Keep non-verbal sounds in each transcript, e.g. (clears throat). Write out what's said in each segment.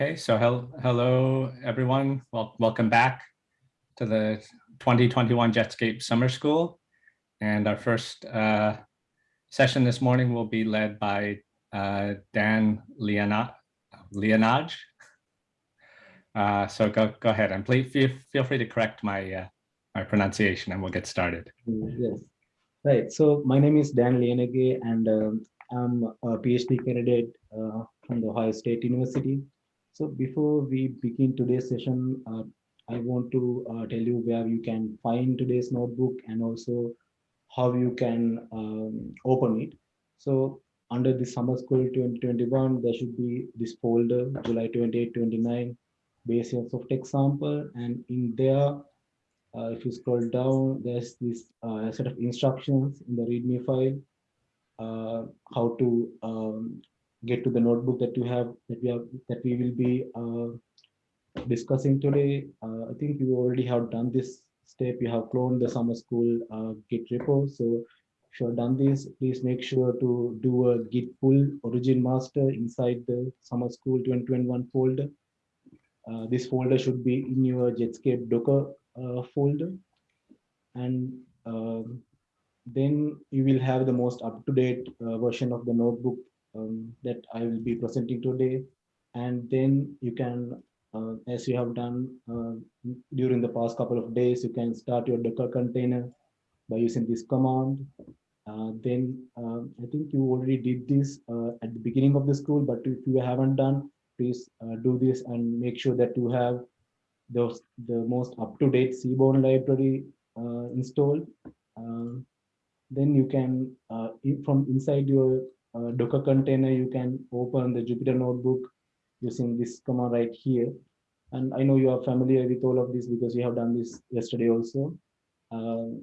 Okay, so hel hello, everyone. Well, welcome back to the 2021 Jetscape Summer School. And our first uh, session this morning will be led by uh, Dan Liyanage. Uh, so go, go ahead and please feel, feel free to correct my, uh, my pronunciation and we'll get started. Yes, right. So my name is Dan Liyanage and um, I'm a PhD candidate uh, from the Ohio State University. So before we begin today's session, uh, I want to uh, tell you where you can find today's notebook and also how you can um, open it. So under the summer school 2021, there should be this folder, July 28, 29, basics of text sample. And in there, uh, if you scroll down, there's this uh, set of instructions in the README file, uh, how to um, get to the notebook that you have that we have that we will be uh, discussing today. Uh, I think you already have done this step. You have cloned the summer school uh, Git repo. So if you have done this, please make sure to do a Git pull origin master inside the summer school 2021 folder. Uh, this folder should be in your Jetscape Docker uh, folder. And um, then you will have the most up-to-date uh, version of the notebook um, that I will be presenting today. And then you can, uh, as you have done uh, during the past couple of days, you can start your Docker container by using this command. Uh, then um, I think you already did this uh, at the beginning of the school, but if you haven't done, please uh, do this and make sure that you have those, the most up-to-date Seaborn library uh, installed. Um, then you can, from inside your uh, Docker container, you can open the Jupyter notebook using this command right here. And I know you are familiar with all of this because you have done this yesterday also. Uh,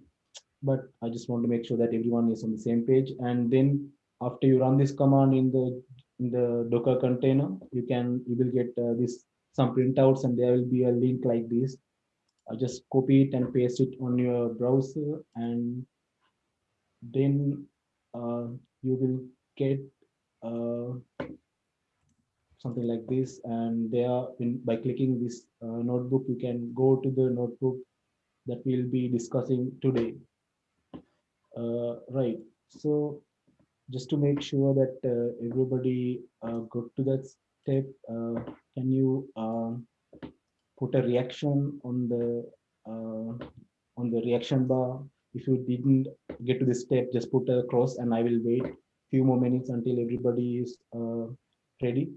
but I just want to make sure that everyone is on the same page. And then after you run this command in the in the Docker container, you can you will get uh, this some printouts and there will be a link like this. I just copy it and paste it on your browser and then uh, you will get uh, something like this and there in, by clicking this uh, notebook you can go to the notebook that we'll be discussing today. Uh, right. So just to make sure that uh, everybody uh, got to that step uh, can you um, put a reaction on the on the reaction bar? If you didn't get to this step just put a cross and i will wait few more minutes until everybody is uh, ready.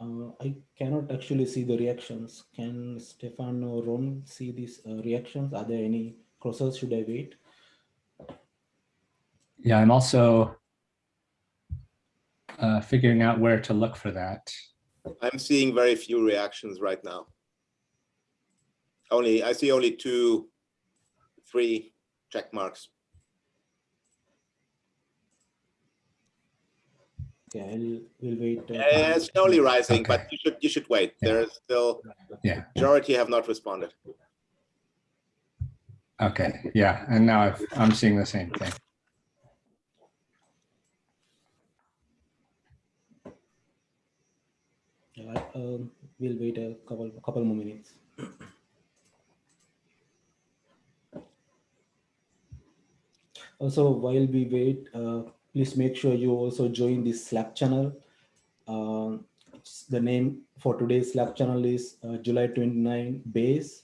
Uh, I cannot actually see the reactions. Can Stefan or Ron see these uh, reactions? Are there any crosses? Should I wait? Yeah, I'm also uh, figuring out where to look for that. I'm seeing very few reactions right now. Only, I see only two, three check marks. Yeah, I'll, we'll wait. Uh, uh, it's slowly rising, okay. but you should you should wait. Yeah. There is still yeah majority have not responded. Okay, yeah, and now i I'm seeing the same thing. Um, we'll wait a couple couple more minutes. also, while we wait, uh, please make sure you also join this Slack channel. Uh, the name for today's Slack channel is uh, July 29 base.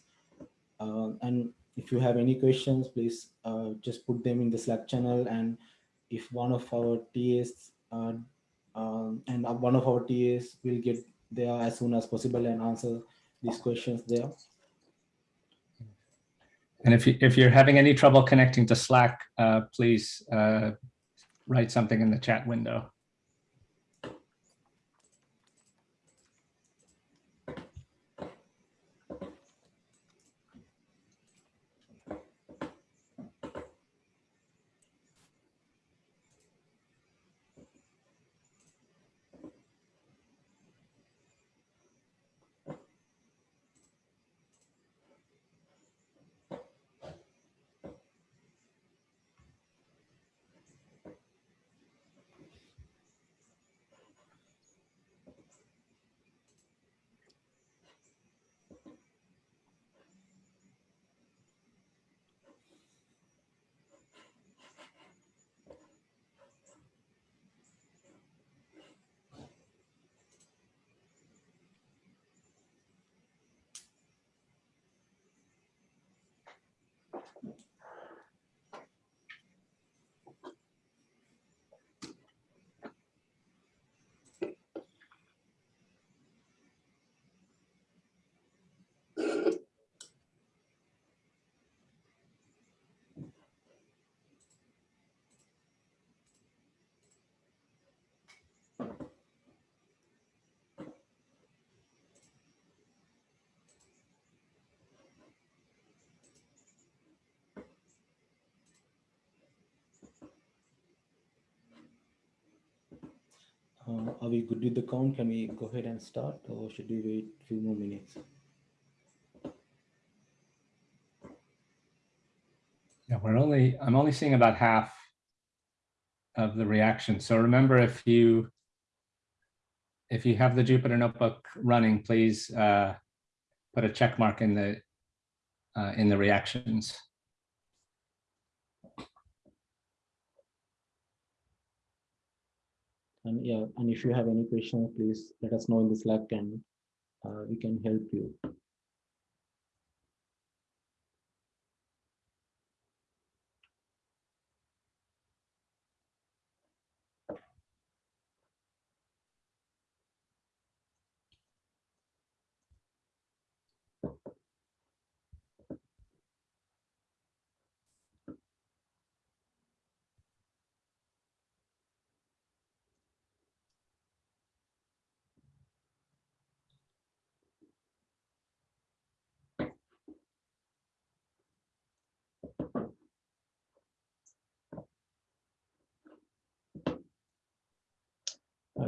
Uh, and if you have any questions, please uh, just put them in the Slack channel. And if one of our TAs uh, um, and one of our TAs will get there as soon as possible and answer these questions there. And if, you, if you're having any trouble connecting to Slack, uh, please uh, write something in the chat window. Uh, are we good with the count? Can we go ahead and start or should we wait a few more minutes? Yeah, we're only, I'm only seeing about half of the reaction. So remember, if you if you have the Jupyter Notebook running, please uh, put a check mark in the uh, in the reactions. And yeah, and if you have any questions, please let us know in the Slack and uh, we can help you.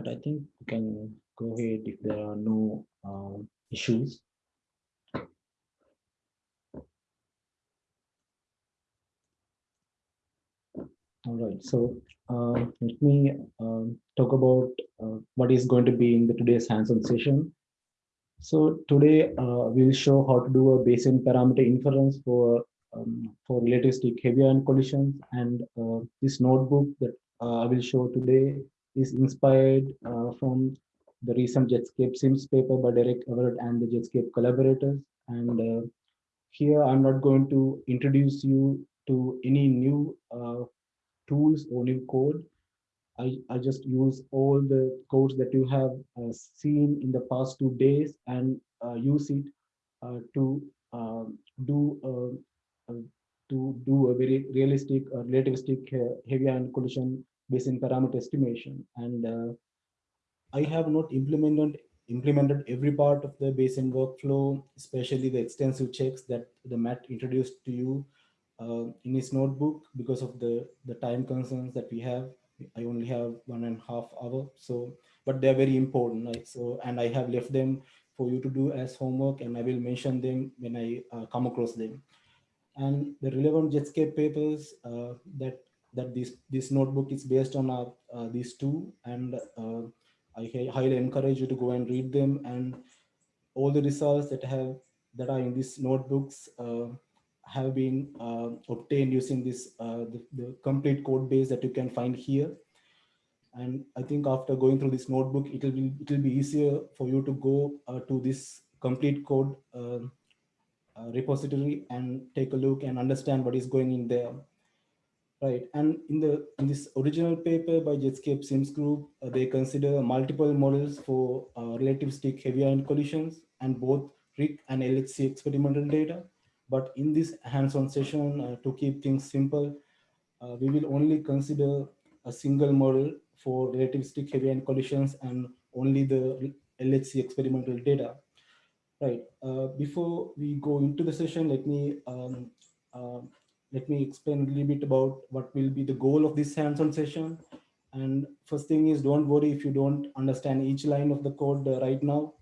But I think we can go ahead if there are no um, issues. All right, so uh, let me um, talk about uh, what is going to be in the today's hands-on session. So today uh, we'll show how to do a Bayesian parameter inference for um, for relativistic heavy ion collisions, and uh, this notebook that uh, I will show today is inspired uh, from the recent Jetscape Sims paper by Derek Everett and the Jetscape collaborators. And uh, here I'm not going to introduce you to any new uh, tools or new code. I, I just use all the codes that you have uh, seen in the past two days and uh, use it uh, to um, do to do a very realistic relativistic heavy ion collision Bayesian parameter estimation. And uh, I have not implemented implemented every part of the Bayesian workflow, especially the extensive checks that the Matt introduced to you uh, in his notebook because of the, the time concerns that we have. I only have one and a half hour. So, but they're very important. Right? So, and I have left them for you to do as homework and I will mention them when I uh, come across them. And the relevant Jetscape papers uh, that that this this notebook is based on our, uh, these two and uh, I highly encourage you to go and read them. And all the results that have that are in these notebooks uh, have been uh, obtained using this uh, the, the, complete code base that you can find here. And I think after going through this notebook it will be it will be easier for you to go uh, to this complete code repository and take a look and understand what is going in there Right, and in the in this original paper by Jetscape Sims Group, uh, they consider multiple models for uh, relativistic heavy ion collisions and both RHIC and LHC experimental data. But in this hands-on session, uh, to keep things simple, uh, we will only consider a single model for relativistic heavy ion collisions and only the LHC experimental data. Right, uh, before we go into the session, let me um, uh, let me explain a little bit about what will be the goal of this hands-on session. And first thing is don't worry if you don't understand each line of the code uh, right now.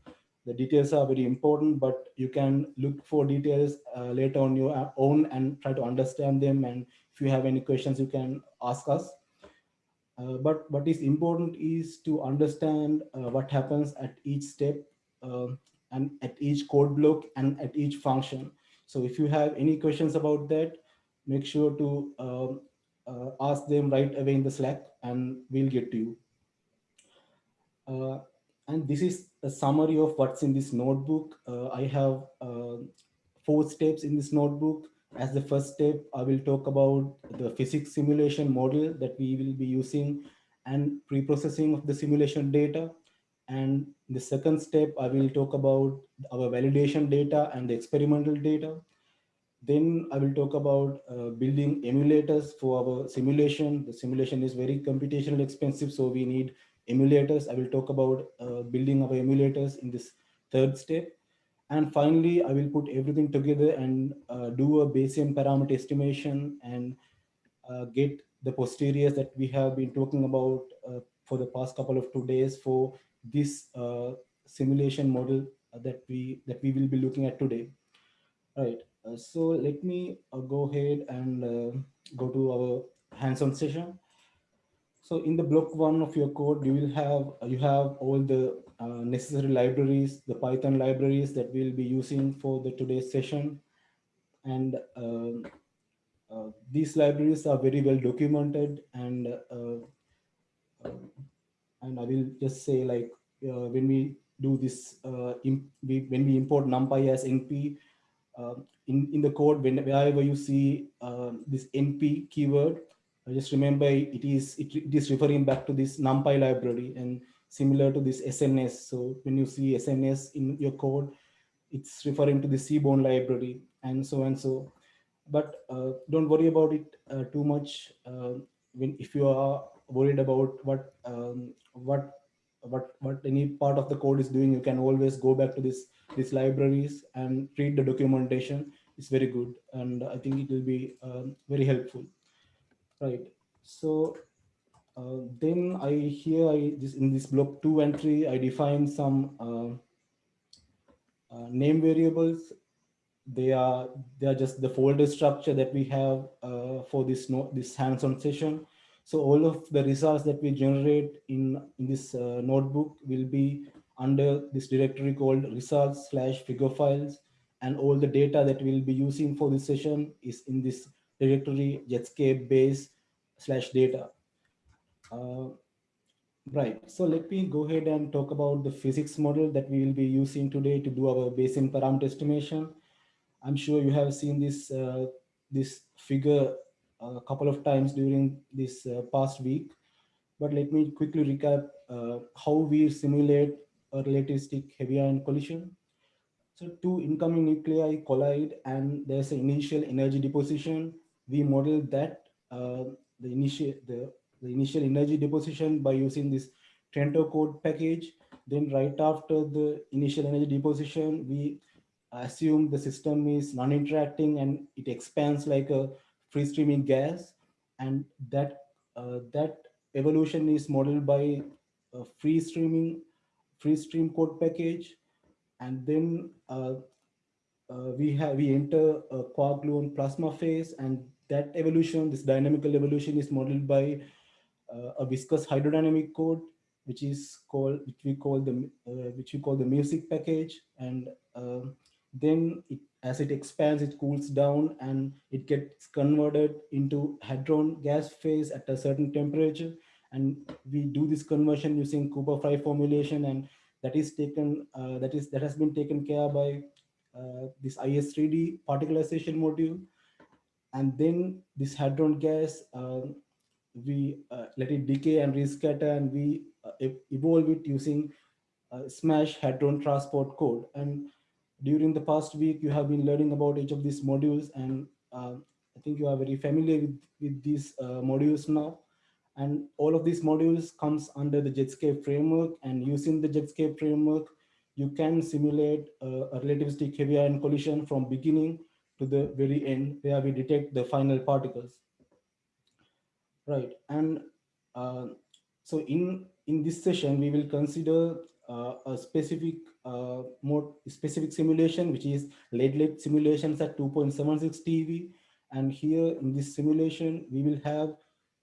The details are very important, but you can look for details uh, later on your own and try to understand them. And if you have any questions, you can ask us. Uh, but what is important is to understand uh, what happens at each step uh, and at each code block and at each function. So if you have any questions about that, make sure to um, uh, ask them right away in the Slack and we'll get to you. Uh, and this is a summary of what's in this notebook. Uh, I have uh, four steps in this notebook. As the first step, I will talk about the physics simulation model that we will be using and pre-processing of the simulation data. And the second step, I will talk about our validation data and the experimental data. Then I will talk about uh, building emulators for our simulation. The simulation is very computational expensive, so we need emulators. I will talk about uh, building our emulators in this third step. And finally, I will put everything together and uh, do a Bayesian parameter estimation and uh, get the posteriors that we have been talking about uh, for the past couple of two days for this uh, simulation model that we that we will be looking at today. Right. Uh, so let me uh, go ahead and uh, go to our hands-on session. So in the block one of your code, you will have you have all the uh, necessary libraries, the Python libraries that we'll be using for the today's session. And um, uh, these libraries are very well documented and uh, uh, and I will just say like uh, when we do this, uh, we, when we import NumPy as NP, uh, in, in the code, whenever you see um, this NP keyword, just remember it is, it, it is referring back to this NumPy library and similar to this SNS. So when you see SNS in your code, it's referring to the Seaborn library and so and so. But uh, don't worry about it uh, too much uh, when if you are worried about what um, what what what any part of the code is doing, you can always go back to this these libraries and read the documentation. It's very good, and I think it will be um, very helpful. Right. So uh, then I here I this in this block two and three I define some uh, uh, name variables. They are they are just the folder structure that we have uh, for this no, this hands-on session. So all of the results that we generate in, in this uh, notebook will be under this directory called results slash figure files. And all the data that we'll be using for this session is in this directory Jetscape base slash data. Uh, right, so let me go ahead and talk about the physics model that we will be using today to do our Bayesian parameter estimation. I'm sure you have seen this, uh, this figure a couple of times during this uh, past week. But let me quickly recap uh, how we simulate a relativistic heavy ion collision. So two incoming nuclei collide and there's an initial energy deposition. We model that uh, the initial the, the initial energy deposition by using this Trento code package. Then right after the initial energy deposition, we assume the system is non-interacting and it expands like a free streaming gas and that uh, that evolution is modeled by a free streaming free stream code package. And then uh, uh, we have we enter a gluon plasma phase and that evolution this dynamical evolution is modeled by uh, a viscous hydrodynamic code which is called which we call the uh, which we call the music package. And uh, then it, as it expands, it cools down and it gets converted into hadron gas phase at a certain temperature. And we do this conversion using Cooper-Fry formulation and that is taken, uh, that is that has been taken care by uh, this IS3D particlization module. And then this hadron gas, uh, we uh, let it decay and rescatter and we uh, evolve it using uh, SMASH hadron transport code. And during the past week, you have been learning about each of these modules and uh, I think you are very familiar with, with these uh, modules now. And all of these modules comes under the Jetscape framework and using the Jetscape framework, you can simulate uh, a relativistic heavy ion collision from beginning to the very end where we detect the final particles. Right, and uh, so in, in this session, we will consider uh, a specific uh, more specific simulation, which is lead lead simulations at 2.76 TeV. And here in this simulation, we will have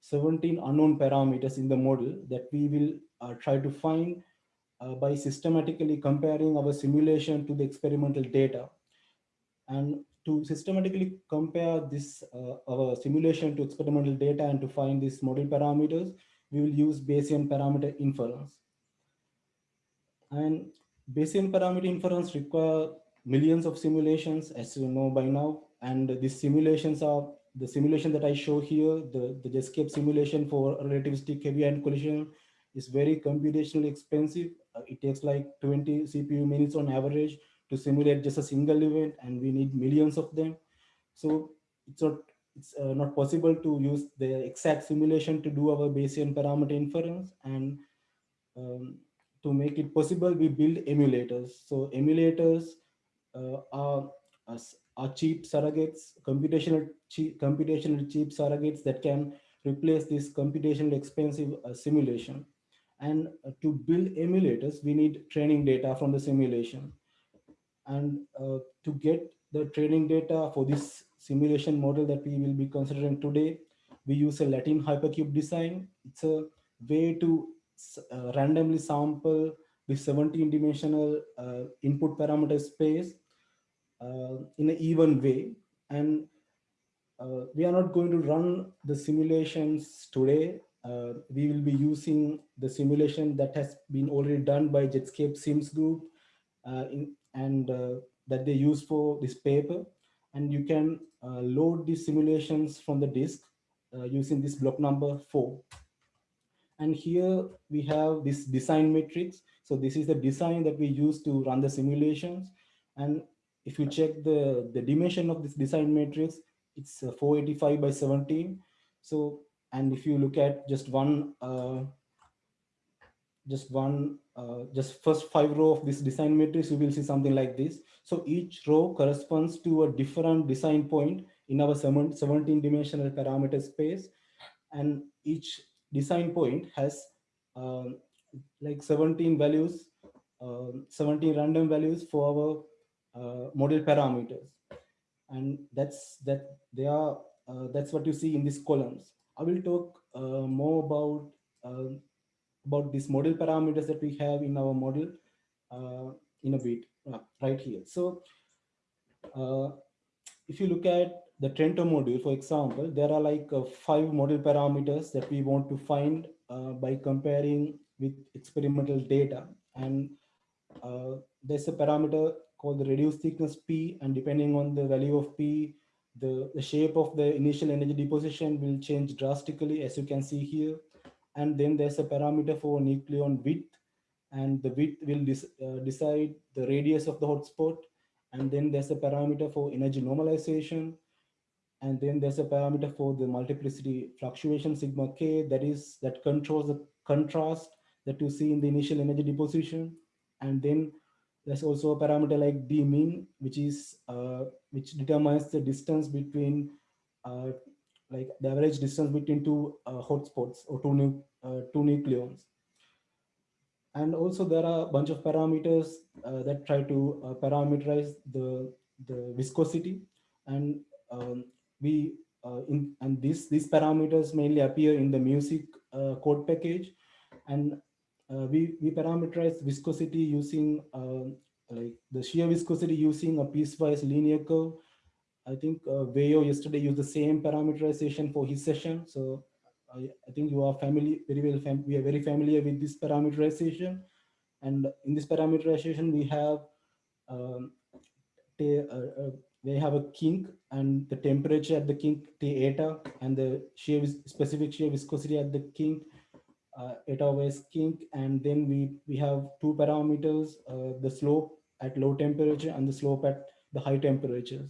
17 unknown parameters in the model that we will uh, try to find uh, by systematically comparing our simulation to the experimental data. And to systematically compare this uh, our simulation to experimental data and to find these model parameters, we will use Bayesian parameter inference. And Bayesian parameter inference require millions of simulations, as you know by now. And these simulations are the simulation that I show here, the, the Jetscape simulation for relativistic heavy ion collision is very computationally expensive. Uh, it takes like 20 CPU minutes on average to simulate just a single event, and we need millions of them. So it's not it's uh, not possible to use the exact simulation to do our Bayesian parameter inference. And um, to make it possible, we build emulators. So emulators uh, are, are cheap surrogates, computational cheap, computational cheap surrogates that can replace this computationally expensive uh, simulation. And uh, to build emulators, we need training data from the simulation. And uh, to get the training data for this simulation model that we will be considering today, we use a Latin hypercube design. It's a way to uh, randomly sample the 17 dimensional uh, input parameter space uh, in an even way. And uh, we are not going to run the simulations today. Uh, we will be using the simulation that has been already done by Jetscape Sims group in, and that they use for this paper. And you can load these simulations from the disk using this block number four. And here we have this design matrix. So this is the design that we use to run the simulations. And if you check the, the dimension of this design matrix, it's uh, 485 by 17. So, and if you look at just one, uh, just one, uh, just first five row of this design matrix, you will see something like this. So each row corresponds to a different design point in our 17 dimensional parameter space. And each design point has um, like 17 values, uh, 17 random values for our uh, model parameters. And that's that they are uh, that's what you see in these columns. I will talk uh, more about uh, about these model parameters that we have in our model uh, in a bit uh, right here. So if you look at the Trento module, for example, there are like uh, five model parameters that we want to find uh, by comparing with experimental data. And uh, there's a parameter called the reduced thickness P and depending on the value of P, the, the shape of the initial energy deposition will change drastically as you can see here. And then there's a parameter for nucleon width and the width will uh, decide the radius of the hotspot. And then there's a parameter for energy normalization. And then there's a parameter for the multiplicity fluctuation sigma k that is that controls the contrast that you see in the initial energy deposition. And then there's also a parameter like d mean, which is uh, which determines the distance between uh, like the average distance between two uh, hotspots or two, nu uh, two nucleons. And also there are a bunch of parameters uh, that try to uh, parameterize the, the viscosity. And um, we in and these these parameters mainly appear in the music code package. And uh, we, we parameterize viscosity using uh, like the shear viscosity using a piecewise linear curve. I think uh, Weiyao yesterday used the same parameterization for his session. So I, I think you are familiar, very well, fam we are very familiar with this parameterization. And in this parameterization, we have um, we have a kink and the temperature at the kink T eta and the shear specific shear viscosity at the kink uh, eta kink and then we we have two parameters uh, the slope at low temperature and the slope at the high temperatures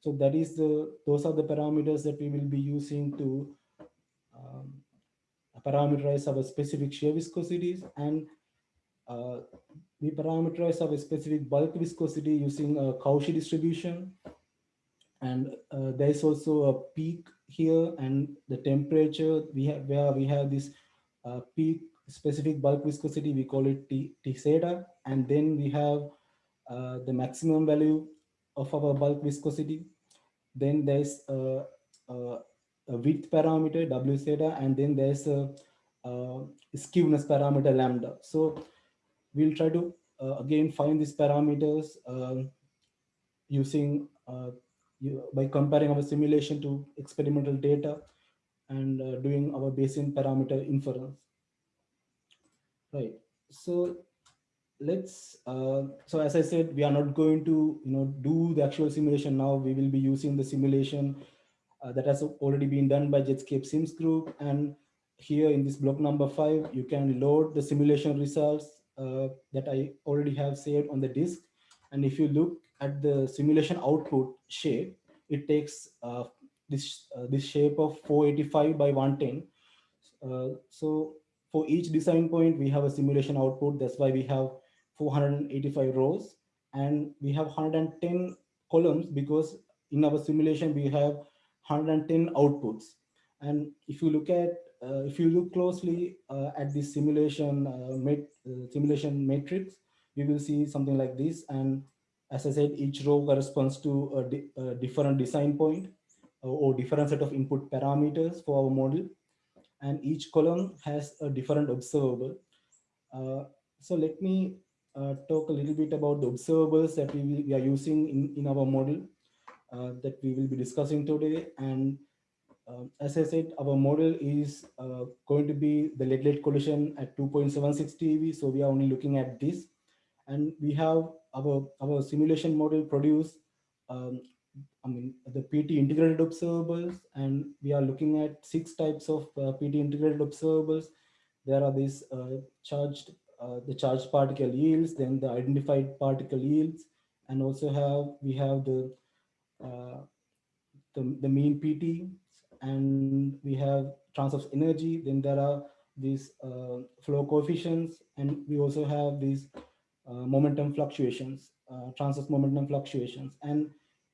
so that is the those are the parameters that we will be using to um, parameterize our specific shear viscosities and uh, we parameterize our specific bulk viscosity using a Cauchy distribution and uh, there is also a peak here and the temperature we have where we have this uh, peak specific bulk viscosity, we call it T, T theta. And then we have uh, the maximum value of our bulk viscosity. Then there's a, a, a width parameter, W theta, and then there's a, a skewness parameter, lambda. So we'll try to, uh, again, find these parameters um, using uh, you, by comparing our simulation to experimental data and uh, doing our Bayesian parameter inference. Right. So let's, uh, so as I said, we are not going to, you know, do the actual simulation now. We will be using the simulation uh, that has already been done by Jetscape Sims group. And here in this block number five, you can load the simulation results uh, that I already have saved on the disk. And if you look at the simulation output shape, it takes uh, this uh, this shape of 485 by 110 uh, so for each design point we have a simulation output. That's why we have 485 rows. And we have 110 columns because in our simulation we have 110 outputs. And if you look at, uh, if you look closely uh, at this simulation, uh, uh, simulation matrix, you will see something like this. And as I said, each row corresponds to a, di- a different design point uh, or different set of input parameters for our model. And each column has a different observable. Uh, so let me uh, talk a little bit about the observables that we, we are using in, in our model uh, that we will be discussing today. And um, as I said, our model is uh, going to be the lead-lead collision at 2.76 TeV. So we are only looking at this. And we have our, our simulation model produce, um, I mean, the PT integrated observables. And we are looking at six types of uh, PT integrated observables. There are these uh, charged, uh, the charged particle yields, then the identified particle yields, and also have, we have the uh, the, the mean PT, and we have transverse energy. Then there are these uh, flow coefficients, and we also have these uh, momentum fluctuations, uh, transverse momentum fluctuations. And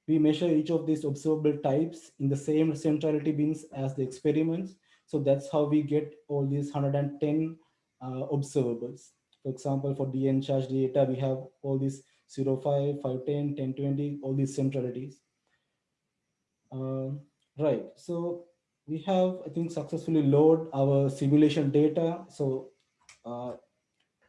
we measure each of these observable types in the same centrality bins as the experiments. So that's how we get all these 110 uh, observables. For example, for DN charge data, we have all these 0, 5, 5, 10, 10, 20, all these centralities. Uh, right, so we have, I think, successfully load our simulation data. So uh,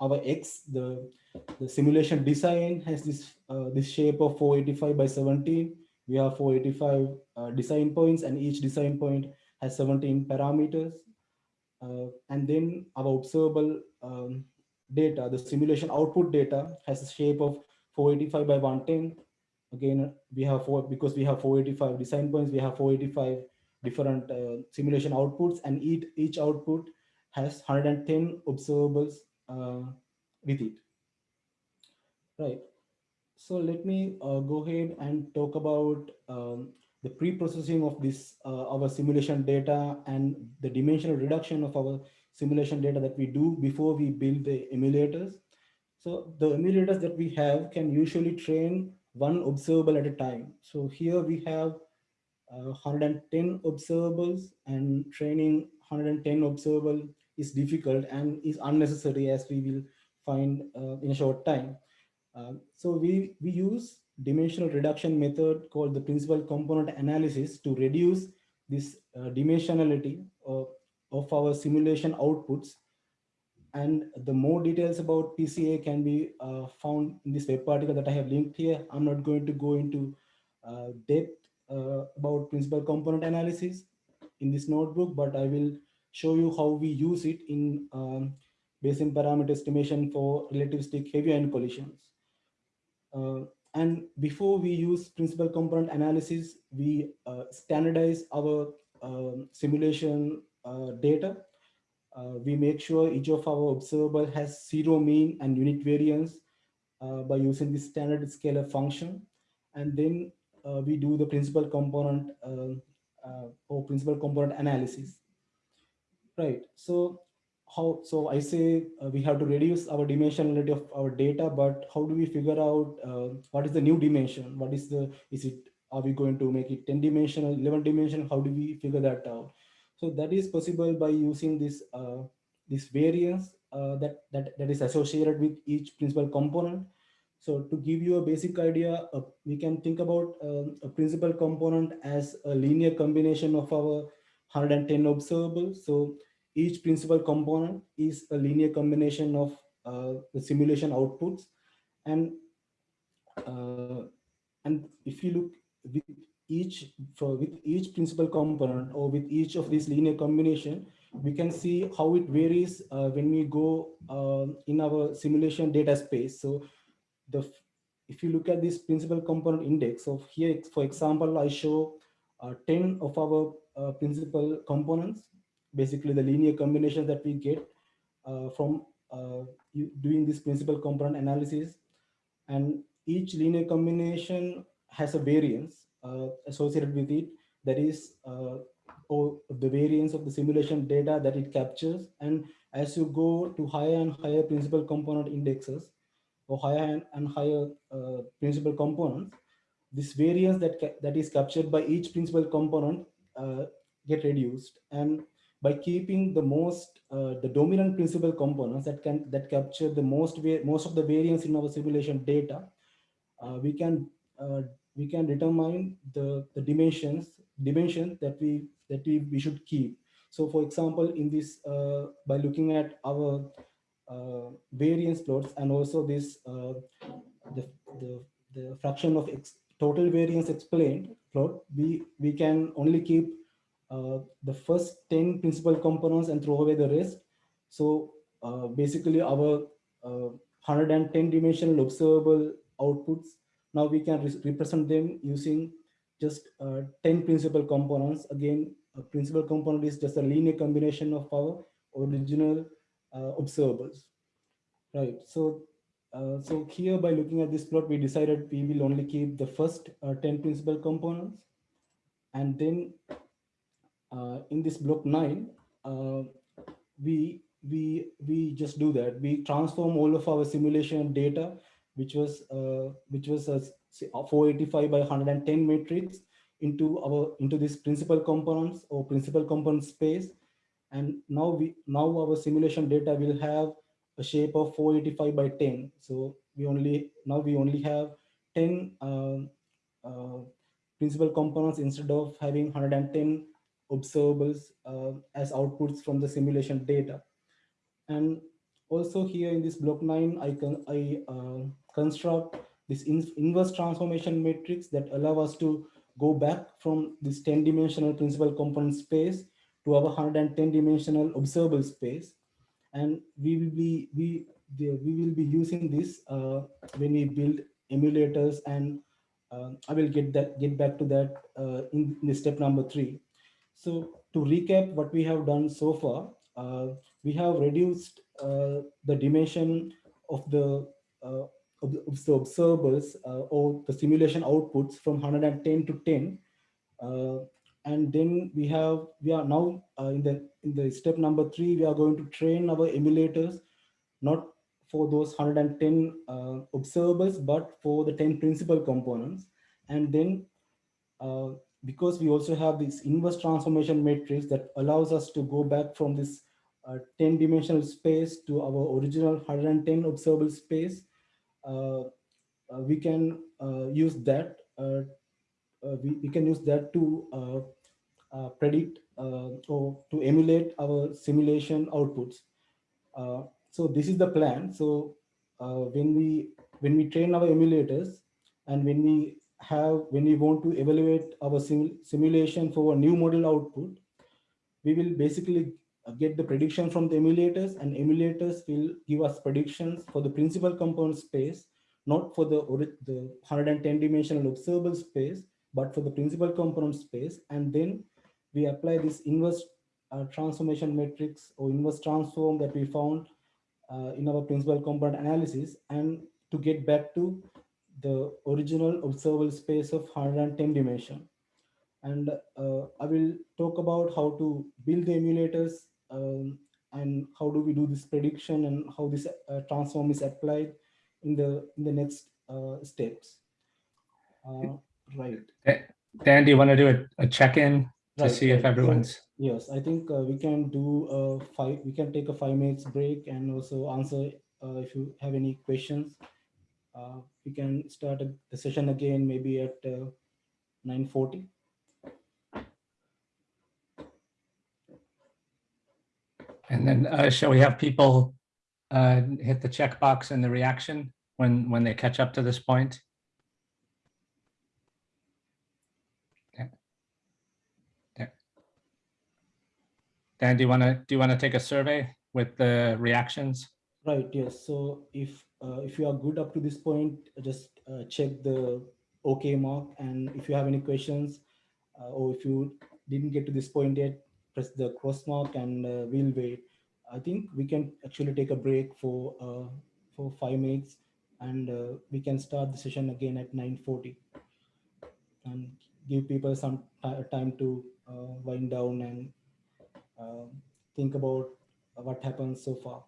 our X, the, the simulation design has this, uh, this shape of 485 by 17. We have 485 uh, design points and each design point has 17 parameters. Uh, and then our observable um, data, the simulation output data has a shape of 485 by 110 again we have four because we have 485 design points we have 485 different uh, simulation outputs and each each output has 110 observables uh, with it. Right. So let me uh, go ahead and talk about um, the pre-processing of this uh, our simulation data and the dimensional reduction of our simulation data that we do before we build the emulators. So the emulators that we have can usually train one observable at a time. So here we have uh, 110 observables and training 110 observable is difficult and is unnecessary as we will find uh, in a short time. Uh, so we, we use dimensional reduction method called the principal component analysis to reduce this uh, dimensionality of, of our simulation outputs and the more details about PCA can be uh, found in this web article that I have linked here. I'm not going to go into uh, depth uh, about principal component analysis in this notebook, but I will show you how we use it in um, Bayesian parameter estimation for relativistic heavy ion collisions. Uh, and before we use principal component analysis, we uh, standardize our um, simulation uh, data uh, we make sure each of our observable has zero mean and unit variance uh, by using the standard scaler function. And then uh, we do the principal component or principal component analysis. Right. So how so I say uh, we have to reduce our dimensionality of our data, but how do we figure out uh, what is the new dimension? What is the is it are we going to make it 10 dimensional, 11 dimensional? How do we figure that out? So that is possible by using this uh, this variance uh, that, that that is associated with each principal component. So to give you a basic idea, uh, we can think about um, a principal component as a linear combination of our 110 observables. So each principal component is a linear combination of uh, the simulation outputs. And, uh, and if you look each for with each principal component or with each of these linear combination, we can see how it varies uh, when we go uh, in our simulation data space. So the if you look at this principal component index of here, for example, I show uh, 10 of our uh, principal components, basically the linear combination that we get uh, from uh, doing this principal component analysis. And each linear combination has a variance associated with it. That is uh, the variance of the simulation data that it captures. And as you go to higher and higher principal component indexes or higher and higher uh, principal components this variance that that is captured by each principal component uh, get reduced. And by keeping the most uh, the dominant principal components that can that capture the most most of the variance in our simulation data uh, we can uh, we can determine the the dimensions dimensions that we that we, we should keep so for example in this uh, by looking at our uh, variance plots and also this uh, the, the the fraction of total variance explained plot we we can only keep uh, the first 10 principal components and throw away the rest. So uh, basically our uh, 110 dimensional observable outputs, now we can re represent them using just uh, 10 principal components. Again, a principal component is just a linear combination of our original uh, observables. Right, so uh, so here by looking at this plot, we decided we will only keep the first 10 principal components and then uh, in this block nine, uh, we we we just do that. We transform all of our simulation data, which was uh, which was a 485 by 110 matrix, into our into this principal components or principal component space. And now we now our simulation data will have a shape of 485 by 10. So we only now we only have 10 uh, uh, principal components instead of having 110 observables uh, as outputs from the simulation data. And also here in this block nine, I can I uh, construct this in, inverse transformation matrix that allow us to go back from this 10 dimensional principal component space to our 110 dimensional observable space. And we will be we we will be using this uh, when we build emulators and uh, I will get that get back to that uh, in, in step number three. So to recap what we have done so far, uh, we have reduced uh, the dimension of the, uh, of the, of observables uh, or the simulation outputs from 110 to 10. Uh, and then we have, we are now uh, in the in the step number three, we are going to train our emulators, not for those 110 observables, but for the 10 principal components. And then because we also have this inverse transformation matrix that allows us to go back from this uh, 10 dimensional space to our original 110 observable space, uh, uh, we can uh, use that. Uh, uh, we, we can use that to predict or to emulate our simulation outputs. so this is the plan. So when we when we train our emulators and when we have when we want to evaluate our sim simulation for a new model output, we will basically uh, get the prediction from the emulators and emulators will give us predictions for the principal component space, not for the, the 110 dimensional observable space, but for the principal component space. And then we apply this inverse uh, transformation matrix or inverse transform that we found uh, in our principal component analysis and to get back to the original observable space of 110 dimension. And uh, I will talk about how to build the emulators um, and how do we do this prediction and how this uh, transform is applied in the in the next uh, steps. Uh, right. Dan, do you want to do a, a check-in to Right, see if everyone's, Yes, I think uh, we can do a five, we can take a five minutes break and also answer uh, if you have any questions. Uh, we can start the session again, maybe at uh, 9:40. And then uh, shall we have people uh, hit the checkbox in the reaction when, when they catch up to this point? Dan, do you want to, do you want to take a survey with the reactions? Right, yes. So if uh, if you are good up to this point, just uh, check the OK mark. And if you have any questions uh, or if you didn't get to this point yet, press the cross mark and uh, we'll wait. I think we can actually take a break for uh, for five minutes and uh, we can start the session again at 9.40 and give people some time to uh, wind down and uh, think about what happened so far.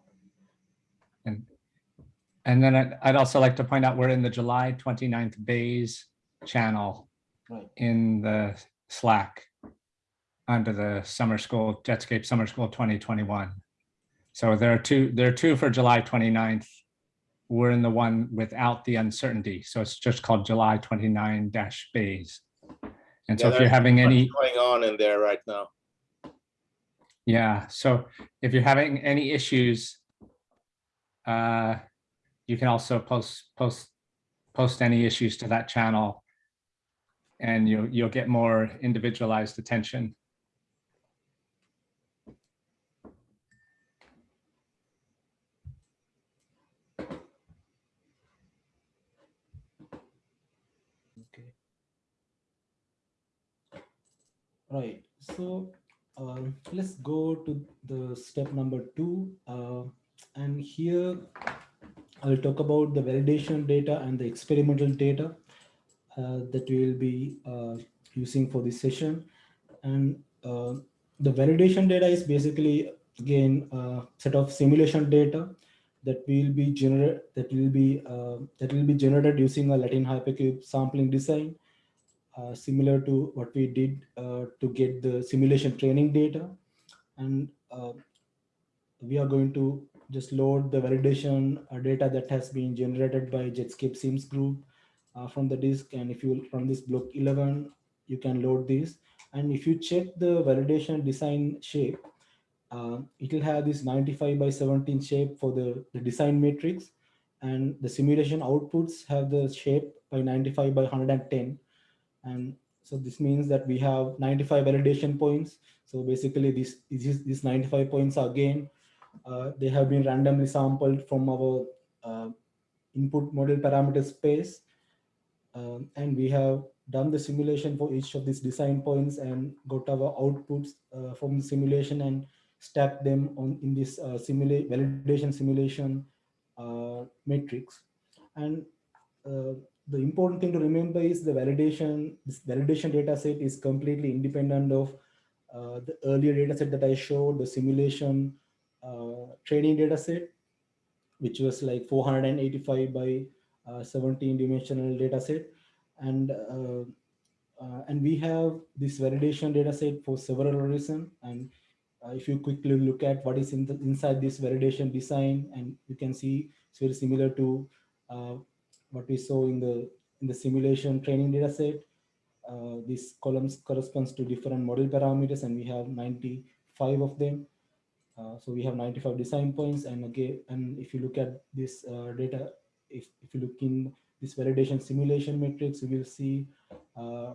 And, and then I'd, I'd also like to point out, we're in the July 29th Bayes channel Right. in the Slack. Under the summer school, Jetscape Summer School 2021. So there are two, there are two for July 29th. We're in the one without the uncertainty. So it's just called July 29 dash bayes. And so Yeah, if you're having any, Going on in there right now. yeah, so if you're having any issues, uh, you can also post, post, post any issues to that channel and you'll, you'll get more individualized attention. Okay. Right, so um, let's go to the step number two. Uh, and here I'll talk about the validation data and the experimental data uh, that we will be uh, using for this session. And uh, the validation data is basically, again, a set of simulation data that will be that will be uh, that will be generated using a Latin hypercube sampling design, uh, similar to what we did uh, to get the simulation training data, and uh, we are going to just load the validation uh, data that has been generated by Jetscape Sims group uh, from the disk, and if you from this block 11, you can load this, and if you check the validation design shape uh, it will have this 95 by 17 shape for the, the design matrix. And the simulation outputs have the shape by 95 by 110 and so this means that we have 95 validation points. So basically this these, these 95 points are again uh, they have been randomly sampled from our uh, input model parameter space. Um, and we have done the simulation for each of these design points and got our outputs uh, from the simulation and stack them on in this uh, validation simulation uh, matrix. And uh, the important thing to remember is the validation, this validation data set is completely independent of uh, the earlier data set that I showed, the simulation uh, training data set, which was like 485 by uh, 17 dimensional data set. And and we have this validation data set for several reasons. And uh, if you quickly look at what is in the, inside this validation design and you can see it's very similar to uh, what we saw in the in the simulation training data set uh, these columns corresponds to different model parameters and we have 95 of them. Uh, so we have 95 design points and again and if you look at this uh, data if, if you look in this validation simulation matrix you will see uh,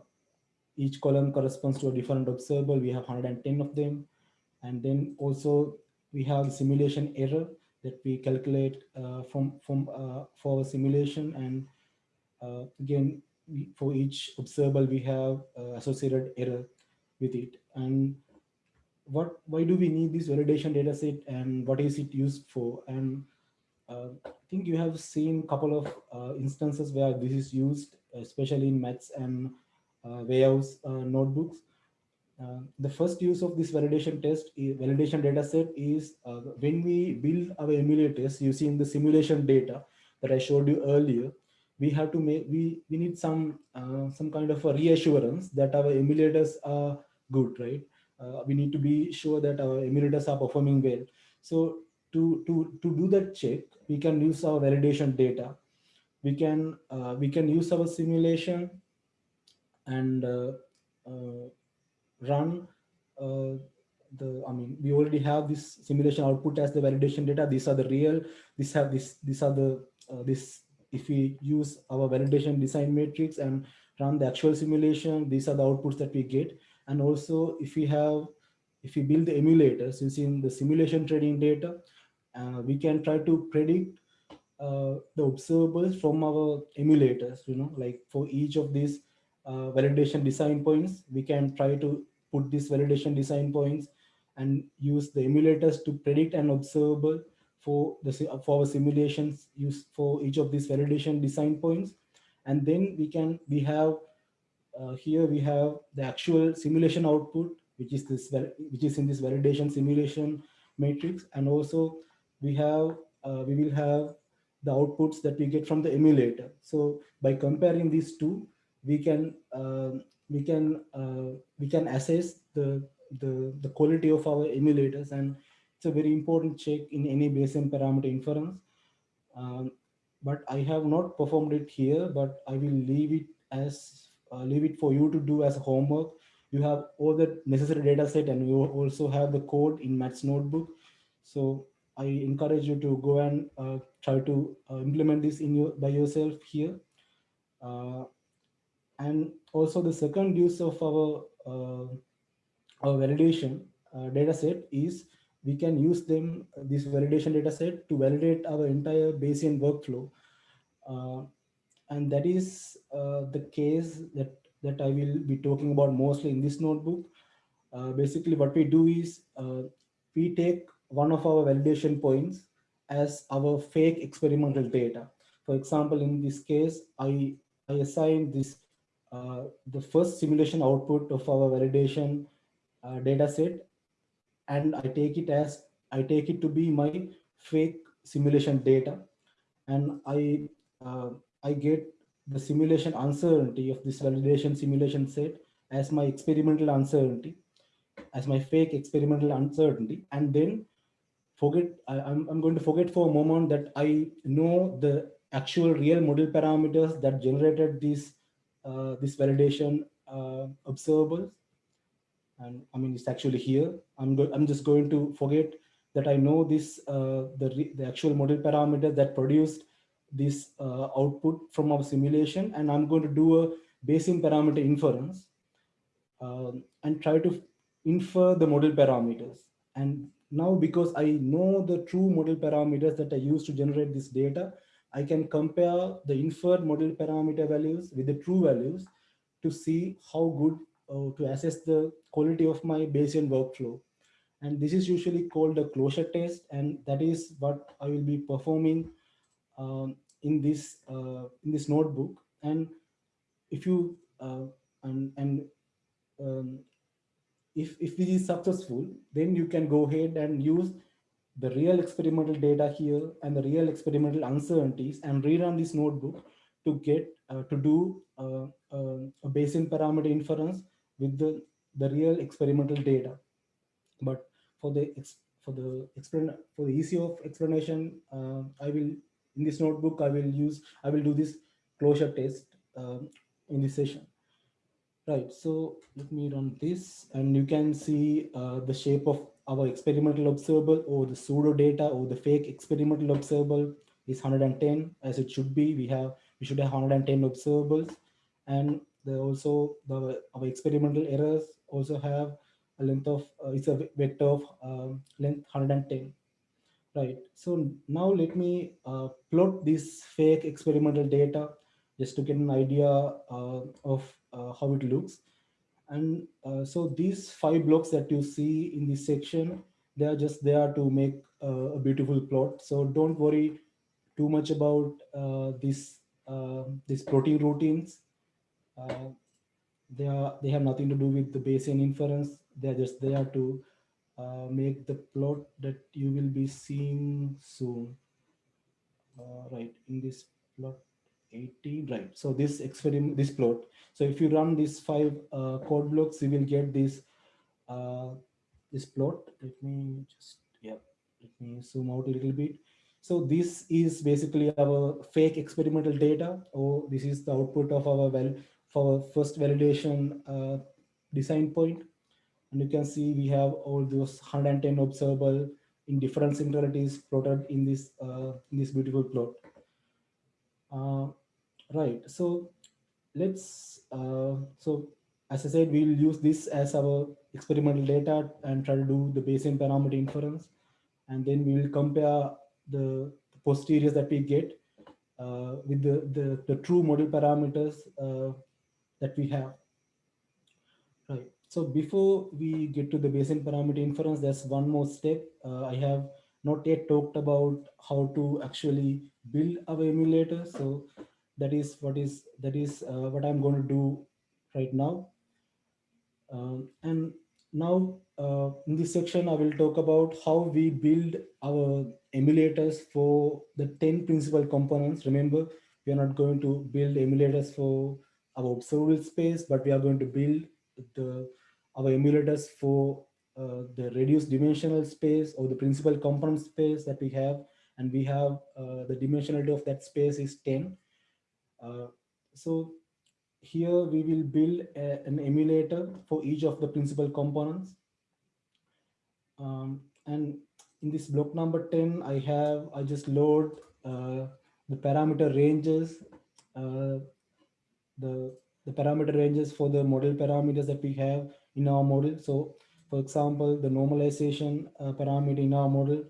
each column corresponds to a different observable we have 110 of them. And then also we have simulation error that we calculate uh, from from uh, for our simulation and uh, again we, for each observable we have associated error with it. And what why do we need this validation data set and what is it used for? And uh, I think you have seen a couple of uh, instances where this is used especially in Matt's and uh, Weiyao's notebooks uh, the first use of this validation test, validation data set is uh, when we build our emulators using the simulation data that I showed you earlier, we have to make, we, we need some, uh, some kind of a reassurance that our emulators are good, right? Uh, we need to be sure that our emulators are performing well. So to, to, to do that check, we can use our validation data. We can, uh, we can use our simulation and run uh, the i mean we already have this simulation output as the validation data. These are the real these have this these are the uh, this if we use our validation design matrix and run the actual simulation these are the outputs that we get. And also if we have if we build the emulators using the simulation training data uh, we can try to predict uh, the observables from our emulators you know like for each of these uh, validation design points, we can try to put these validation design points and use the emulators to predict an observable for the for our simulations use for each of these validation design points. And then we can we have uh, here we have the actual simulation output, which is this which is in this validation simulation matrix, and also we have uh, we will have the outputs that we get from the emulator. So by comparing these two, we can uh, we can uh, we can assess the the, the quality of our emulators and it's a very important check in any Bayesian parameter inference. Um, but I have not performed it here, but I will leave it as uh, leave it for you to do as homework. You have all the necessary data set and you also have the code in Matt's notebook. So I encourage you to go and uh, try to uh, implement this in your by yourself here. And also the second use of our uh, our validation uh, data set is we can use them this validation data set to validate our entire Bayesian workflow. Uh, and that is uh, the case that that I will be talking about mostly in this notebook. Uh, basically, what we do is uh, we take one of our validation points as our fake experimental data. For example, in this case, I, I assign this uh, the first simulation output of our validation uh, data set, and I take it as I take it to be my fake simulation data, and I uh, I get the simulation uncertainty of this validation simulation set as my experimental uncertainty, as my fake experimental uncertainty, and then forget, I, I'm, I'm going to forget for a moment that I know the actual real model parameters that generated this, uh, this validation uh, observables. And I mean, it's actually here. I'm, I'm just going to forget that I know this, uh, the, the actual model parameter that produced this uh, output from our simulation and I'm going to do a Bayesian parameter inference um, and try to infer the model parameters. And now because I know the true model parameters that I use to generate this data, I can compare the inferred model parameter values with the true values to see how good uh, to assess the quality of my Bayesian workflow. And this is usually called a closure test. And that is what I will be performing um, in this uh, in this notebook and if you uh, and and um, if if this is successful then you can go ahead and use the real experimental data here and the real experimental uncertainties and rerun this notebook to get uh, to do uh, uh, a Bayesian parameter inference with the the real experimental data but for the for the explain for the easy of explanation uh, i will in this notebook, I will use, I will do this closure test um, in this session. Right, so let me run this and you can see uh, the shape of our experimental observable or the pseudo data or the fake experimental observable is 110 as it should be. We have, we should have 110 observables and also the our experimental errors also have a length of uh, it's a vector of um, length 110 Right. So now let me uh, plot this fake experimental data just to get an idea uh, of uh, how it looks. And uh, so these five blocks that you see in this section, they are just there to make uh, a beautiful plot. So don't worry too much about uh, this these plotting routines. they are they have nothing to do with the Bayesian inference. They're just there to uh, make the plot that you will be seeing soon. Uh, right, in this plot 18, right. So this experiment, this plot. So if you run these five uh, code blocks, you will get this uh, this plot. Let me just, yeah, let me zoom out a little bit. So this is basically our fake experimental data, or this is the output of our well for first validation uh, design point. And you can see we have all those 110 observable in different centralities plotted in this uh, in this beautiful plot. Uh, right. So let's uh, so as I said, we'll use this as our experimental data and try to do the Bayesian parameter inference, and then we will compare the, the posteriors that we get uh, with the, the the true model parameters uh, that we have. Right. So before we get to the Bayesian parameter inference, there's one more step. Uh, I have not yet talked about how to actually build our emulator. So that is what is that is uh, what I'm going to do right now. Um, and now uh, in this section, I will talk about how we build our emulators for the 10 principal components. Remember, we are not going to build emulators for our observable space, but we are going to build the our emulators for uh, the reduced dimensional space or the principal component space that we have. And we have uh, the dimensionality of that space is 10. Uh, so here we will build a- an emulator for each of the principal components. Um, and in this block number 10, I have, I just load uh, the parameter ranges, uh, the, the parameter ranges for the model parameters that we have in our model. So for example, the normalization uh, parameter in our model,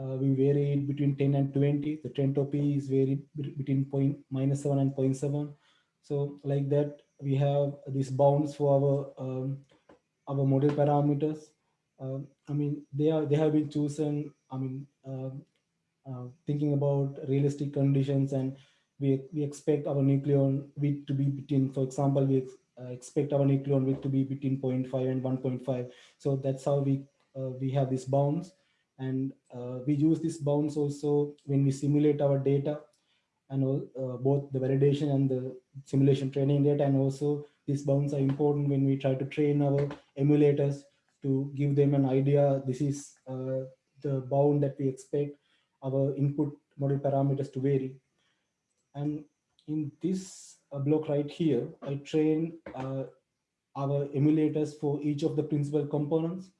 uh, we vary between 10 and 20. The entropy is varied between point minus 7 and 0.7. So like that, we have these bounds for our um, our model parameters. Um, I mean, they are they have been chosen. I mean, um, uh, thinking about realistic conditions, and we we expect our nucleon width to be between. For example, we ex- uh, expect our nucleon width to be between 0.5 and 1.5. So that's how we uh, we have these bounds, and uh, we use these bounds also when we simulate our data, and uh, both the validation and the simulation training data, and also these bounds are important when we try to train our emulators to give them an idea. This is uh, the bound that we expect our input model parameters to vary. And in this uh, block right here, I train uh, our emulators for each of the principal components.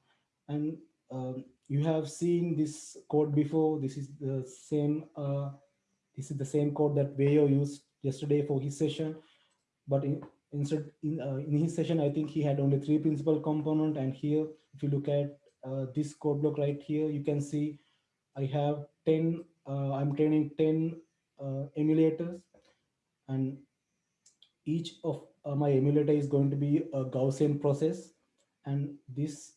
And um, you have seen this code before. This is the same. Uh, this is the same code that Weiyao used yesterday for his session. But in, instead, in, uh, in his session, I think he had only three principal component. And here, if you look at uh, this code block right here, you can see I have 10, uh, I'm training 10 uh, emulators and each of uh, my emulator is going to be a Gaussian process. And this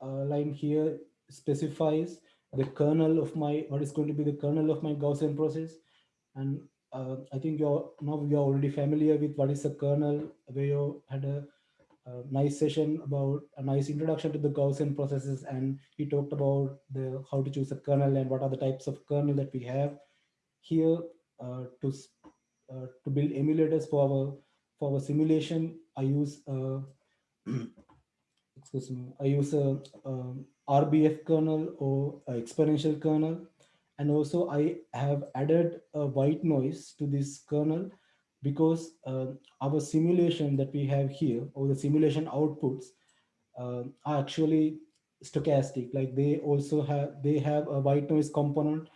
uh, line here specifies the kernel of my, what is going to be the kernel of my Gaussian process. And uh, I think you're now you're already familiar with what is a kernel, where you had a, a nice session about a nice introduction to the Gaussian processes. And he talked about the how to choose a kernel and what are the types of kernel that we have here uh, to uh, to build emulators for our for our simulation. I use uh, (clears throat) excuse me. I use a, um, RBF kernel or a exponential kernel, and also I have added a white noise to this kernel because uh, our simulation that we have here or the simulation outputs uh, are actually stochastic. Like they also have they have a white noise component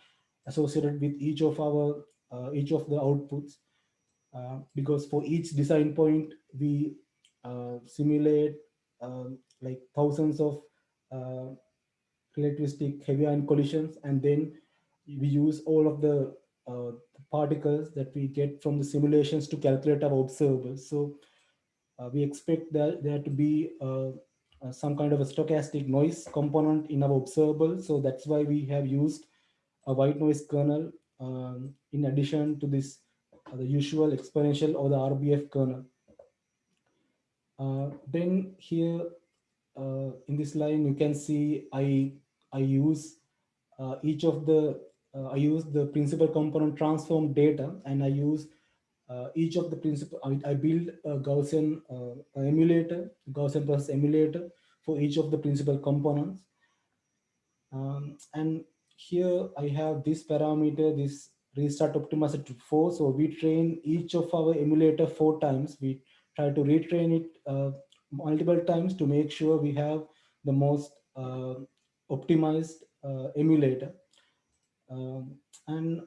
associated with each of our uh, each of the outputs uh, because for each design point we uh, simulate um, like thousands of uh, relativistic heavy ion collisions and then we use all of the uh, particles that we get from the simulations to calculate our observables so uh, we expect that there to be uh, uh, some kind of a stochastic noise component in our observable so that's why we have used a white noise kernel um, in addition to this uh, the usual exponential or the RBF kernel. Then here uh, in this line you can see I I use uh, each of the uh, I use the principal component transform data and I use uh, each of the principal I, I build a Gaussian uh, emulator Gaussian process emulator for each of the principal components um, and here I have this parameter, this restart optimizer to four. So we train each of our emulator four times. We try to retrain it uh, multiple times to make sure we have the most uh, optimized uh, emulator. Um, and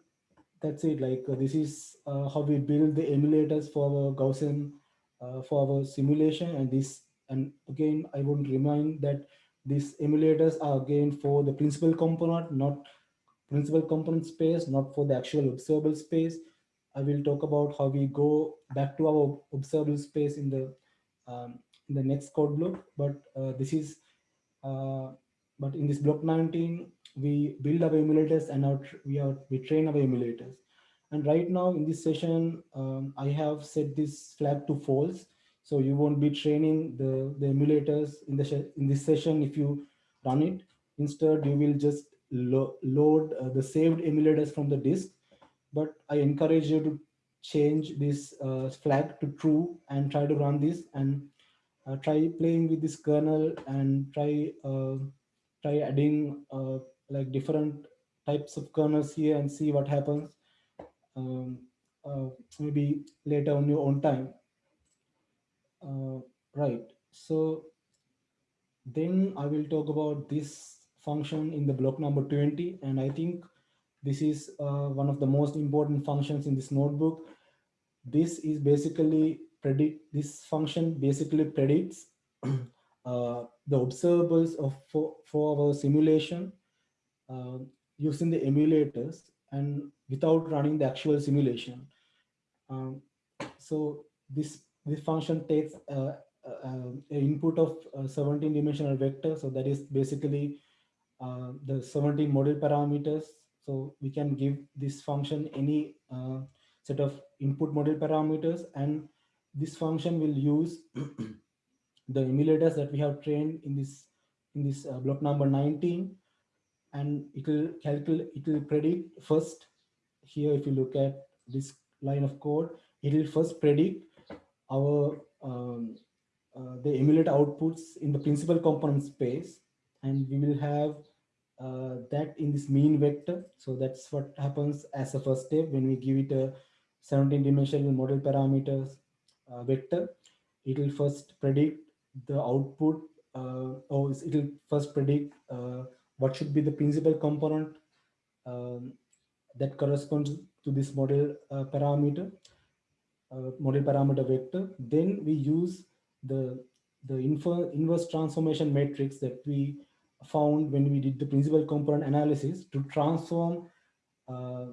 that's it. Like uh, this is uh, how we build the emulators for our Gaussian uh, for our simulation. And this, and again, I would remind that these emulators are again for the principal component, not principal component space, not for the actual observable space. I will talk about how we go back to our observable space in the um, in the next code block. But uh, this is uh, but in this block 19, we build our emulators and our, we are we train our emulators. And right now in this session, um, I have set this flag to false. So you won't be training the, the emulators in the in this session if you run it. Instead, you will just lo- load uh, the saved emulators from the disk. But I encourage you to change this uh, flag to true and try to run this. And uh, try playing with this kernel and try uh, try adding uh, like different types of kernels here and see what happens. Um, uh, maybe later on your own time. Uh, right. So then i will talk about this function in the block number 20 and i think this is uh, one of the most important functions in this notebook. This is basically predict this function basically predicts (clears throat) uh, the observables of for, for our simulation uh, using the emulators and without running the actual simulation. Um, so this this function takes uh, uh, an input of a 17 dimensional vector. So that is basically uh, the 17 model parameters. So we can give this function any uh, set of input model parameters and this function will use (clears throat) the emulators that we have trained in this in this uh, block number 19 and it will calculate it will predict first here if you look at this line of code it will first predict our um, uh, the emulator outputs in the principal component space. And we will have uh, that in this mean vector. So that's what happens as a first step when we give it a 17 dimensional model parameters vector it will first predict the output uh, or it will first predict uh, what should be the principal component um, that corresponds to this model uh, parameter, uh, model parameter vector. Then we use the, the inverse transformation matrix that we found when we did the principal component analysis to transform uh,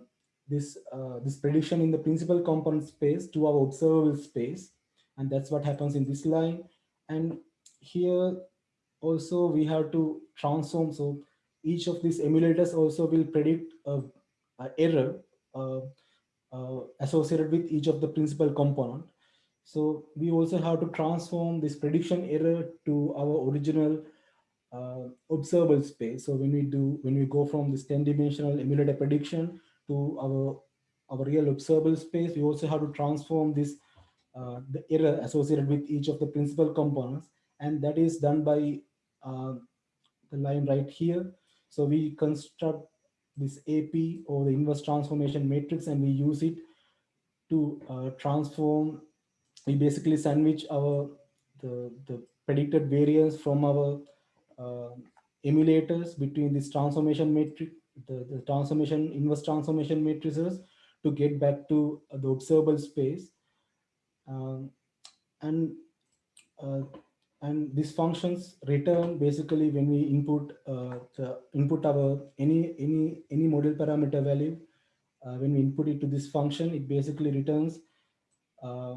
this, uh, this prediction in the principal component space to our observable space. And that's what happens in this line. And here also we have to transform. So each of these emulators also will predict a, a error uh, uh, associated with each of the principal component. So we also have to transform this prediction error to our original uh, observable space. So when we do, when we go from this 10 dimensional emulator prediction to our, our real observable space, we also have to transform this, uh, the error associated with each of the principal components. And that is done by uh, the line right here. So we construct this AP or the inverse transformation matrix and we use it to uh, transform, we basically sandwich our, the, the predicted variance from our uh, emulators between this transformation matrix, the, the transformation, inverse transformation matrices to get back to the observable space. Um, and uh, and these functions return basically when we input uh, the input our any any any model parameter value uh, when we input it to this function it basically returns uh,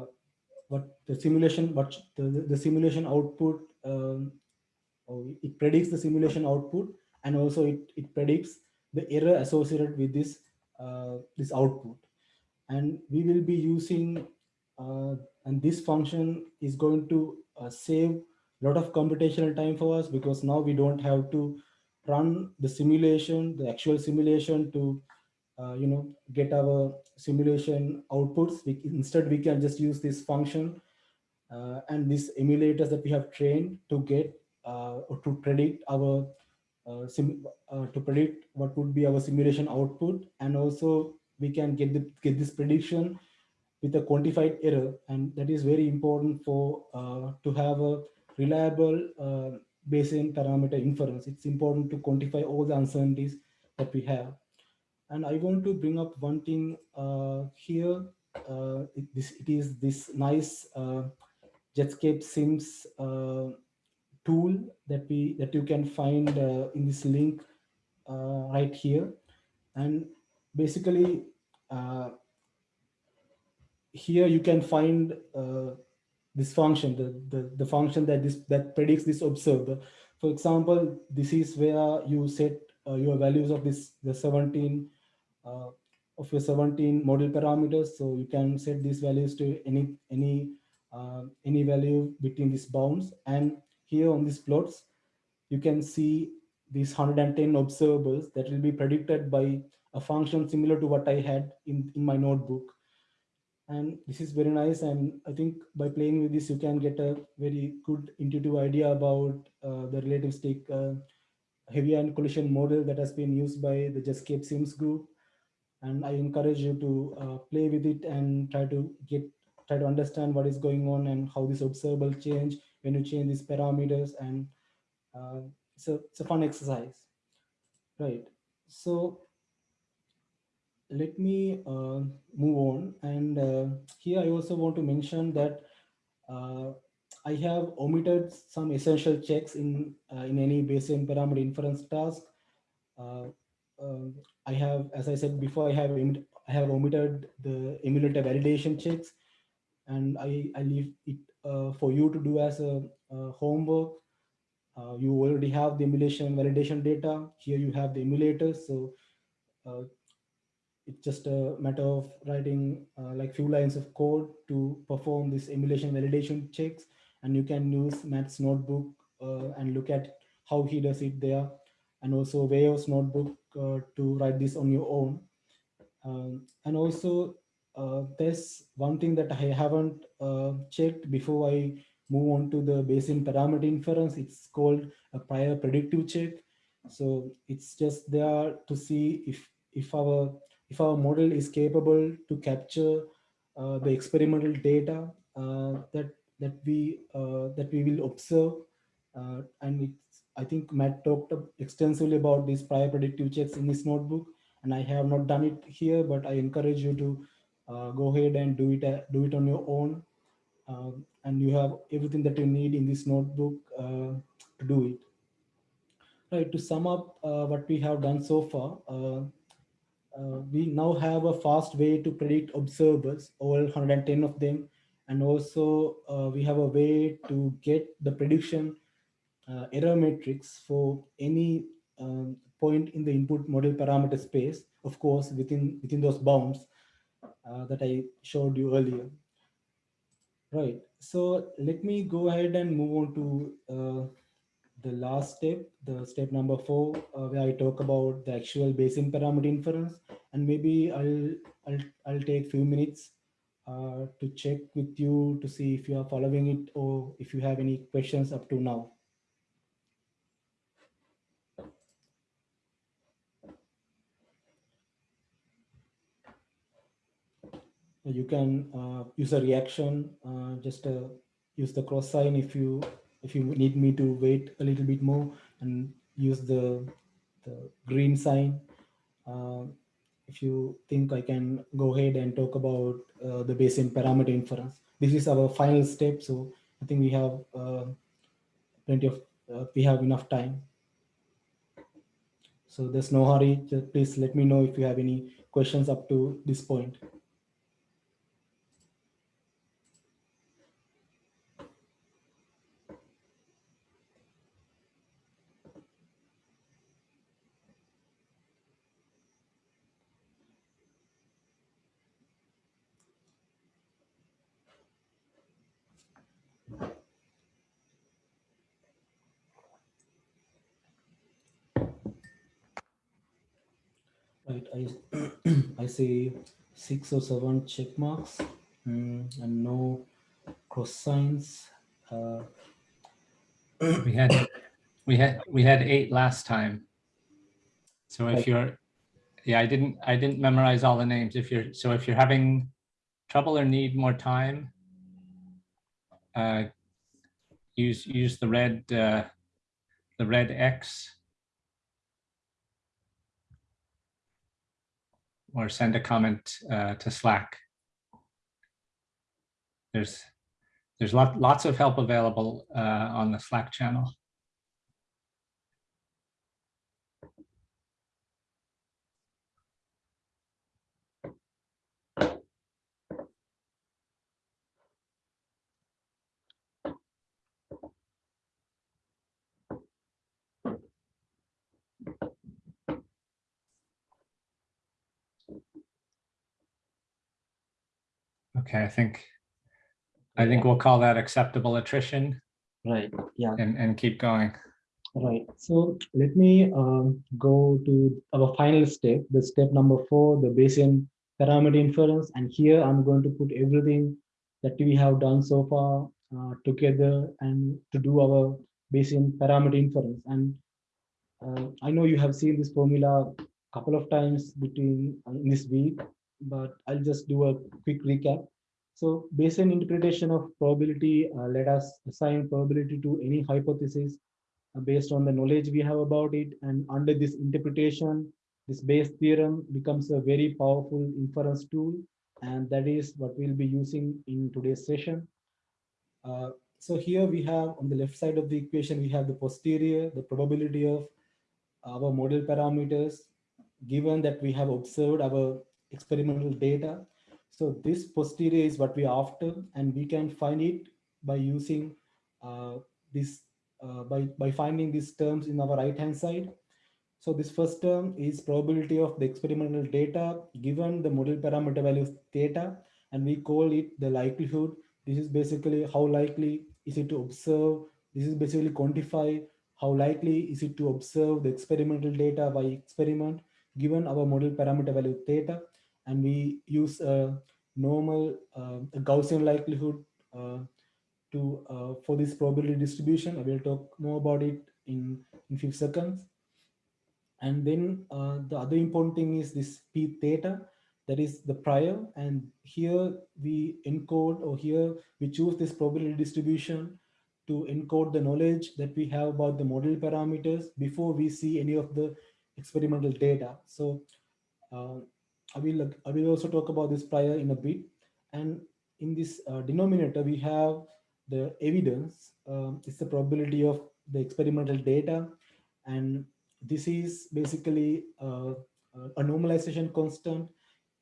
what the simulation what the, the simulation output um, it predicts the simulation output and also it, it predicts the error associated with this uh, this output and we will be using uh, and this function is going to uh, save a lot of computational time for us because now we don't have to run the simulation, the actual simulation to, uh, you know, get our simulation outputs. We, instead, we can just use this function uh, and these emulators that we have trained to get uh, or to predict our uh, uh, to predict what would be our simulation output, and also we can get the, get this prediction with a quantified error, and that is very important for uh, to have a reliable uh, Bayesian parameter inference. It's important to quantify all the uncertainties that we have. And I want to bring up one thing uh, here. It, this, it is this nice Jetscape Sims tool that we that you can find uh, in this link uh, right here. And basically, here you can find this function, the, the, the function that this that predicts this observer. For example, this is where you set uh, your values of this the 17 uh, of your 17 model parameters. So you can set these values to any any uh, any value between these bounds. And here on these plots, you can see these 110 observables that will be predicted by a function similar to what I had in, in my notebook. and this is very nice. And I think by playing with this, you can get a very good intuitive idea about uh, the relativistic uh, heavy ion collision model that has been used by the Jetscape Sims group. And I encourage you to uh, play with it and try to get try to understand what is going on and how this observable change when you change these parameters. And uh, it's a it's a fun exercise, right? So let me uh, move on. And uh, here I also want to mention that uh, I have omitted some essential checks in uh, in any Bayesian parameter inference task. Uh, um, I have, as I said before, I have I have omitted the emulator validation checks, and I I leave it for you to do as a, homework. you already have the emulation validation data. Here you have the emulators, so it's just a matter of writing uh, like few lines of code to perform this emulation validation checks and you can use Matt's notebook uh, and look at how he does it there and also Weiyao's notebook uh, to write this on your own. Um, and also uh, there's one thing that I haven't uh, checked before I move on to the Bayesian parameter inference. It's called a prior predictive check. So it's just there to see if if our if our model is capable to capture uh, the experimental data uh, that that we uh, that we will observe uh, and it's, I think Matt talked extensively about these prior predictive checks in this notebook and I have not done it here but I encourage you to go ahead and do it uh, do it on your own. Um, and you have everything that you need in this notebook to do it. Right to sum up what we have done so far uh, we now have a fast way to predict observers, all 110 of them. And also uh, we have a way to get the prediction uh, error matrix for any um, point in the input model parameter space, of course, within, within those bounds uh, that I showed you earlier. Right, so let me go ahead and move on to uh, the last step, the step number four, uh, where I talk about the actual Bayesian parameter inference, and maybe I'll I'll I'll take few minutes uh, to check with you to see if you are following it or if you have any questions up to now. You can uh, use a reaction, uh, just uh, use the cross sign if you if you need me to wait a little bit more and use the, the green sign, if you think I can go ahead and talk about the Bayesian parameter inference. This is our final step, so I think we have plenty of, we have enough time. So there's no hurry, just please let me know if you have any questions up to this point. right i i see six or seven check marks mm, and no cross signs uh, we had we had we had eight last time. So if you're yeah i didn't i didn't memorize all the names. If you're so if you're having trouble or need more time uh use use the red uh the red x or send a comment uh, to Slack. There's there's lot, lots of help available uh, on the Slack channel. Okay, I think I think we'll call that acceptable attrition right yeah and, and keep going. right so let me um, go to our final step the step number four the bayesian parameter inference. And here I'm going to put everything that we have done so far uh, together and to do our Bayesian parameter inference. And uh, I know you have seen this formula a couple of times between uh, in this week, but I'll just do a quick recap. So Bayesian interpretation of probability uh, let us assign probability to any hypothesis uh, based on the knowledge we have about it. And under this interpretation, this Bayes theorem becomes a very powerful inference tool. And that is what we'll be using in today's session. Uh, so here we have on the left side of the equation, we have the posterior, the probability of our model parameters, given that we have observed our experimental data. So this posterior is what we are after, and we can find it by using uh, this, uh, by, by finding these terms in our right-hand side. So this first term is probability of the experimental data given the model parameter value theta, and we call it the likelihood. This is basically how likely is it to observe. This is basically quantify how likely is it to observe the experimental data by experiment given our model parameter value theta. And we use a normal uh, a Gaussian likelihood uh, to uh, for this probability distribution. I will talk more about it in, in few seconds. And then the other important thing is this p theta, that is the prior. And here we encode or here we choose this probability distribution to encode the knowledge that we have about the model parameters before we see any of the experimental data. So uh, I will I will also talk about this prior in a bit. And in this uh, denominator, we have the evidence. Um, it's the probability of the experimental data. And this is basically uh, a normalization constant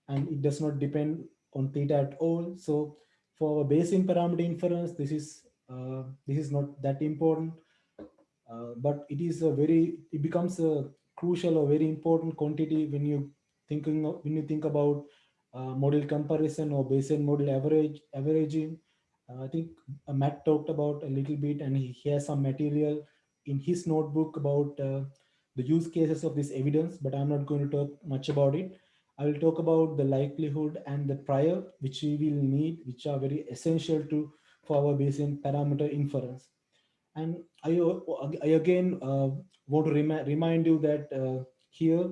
and it does not depend on theta at all. So for Bayesian parameter inference, this is uh, this is not that important, uh, but it is a very it becomes a crucial or very important quantity when you thinking of, when you think about uh, model comparison or Bayesian model average averaging. Uh, I think uh, Matt talked about a little bit, and he, he has some material in his notebook about uh, the use cases of this evidence, but I'm not going to talk much about it. I will talk about the likelihood and the prior, which we will need, which are very essential to for our Bayesian parameter inference. And I, I again uh, want to remi remind you that uh, here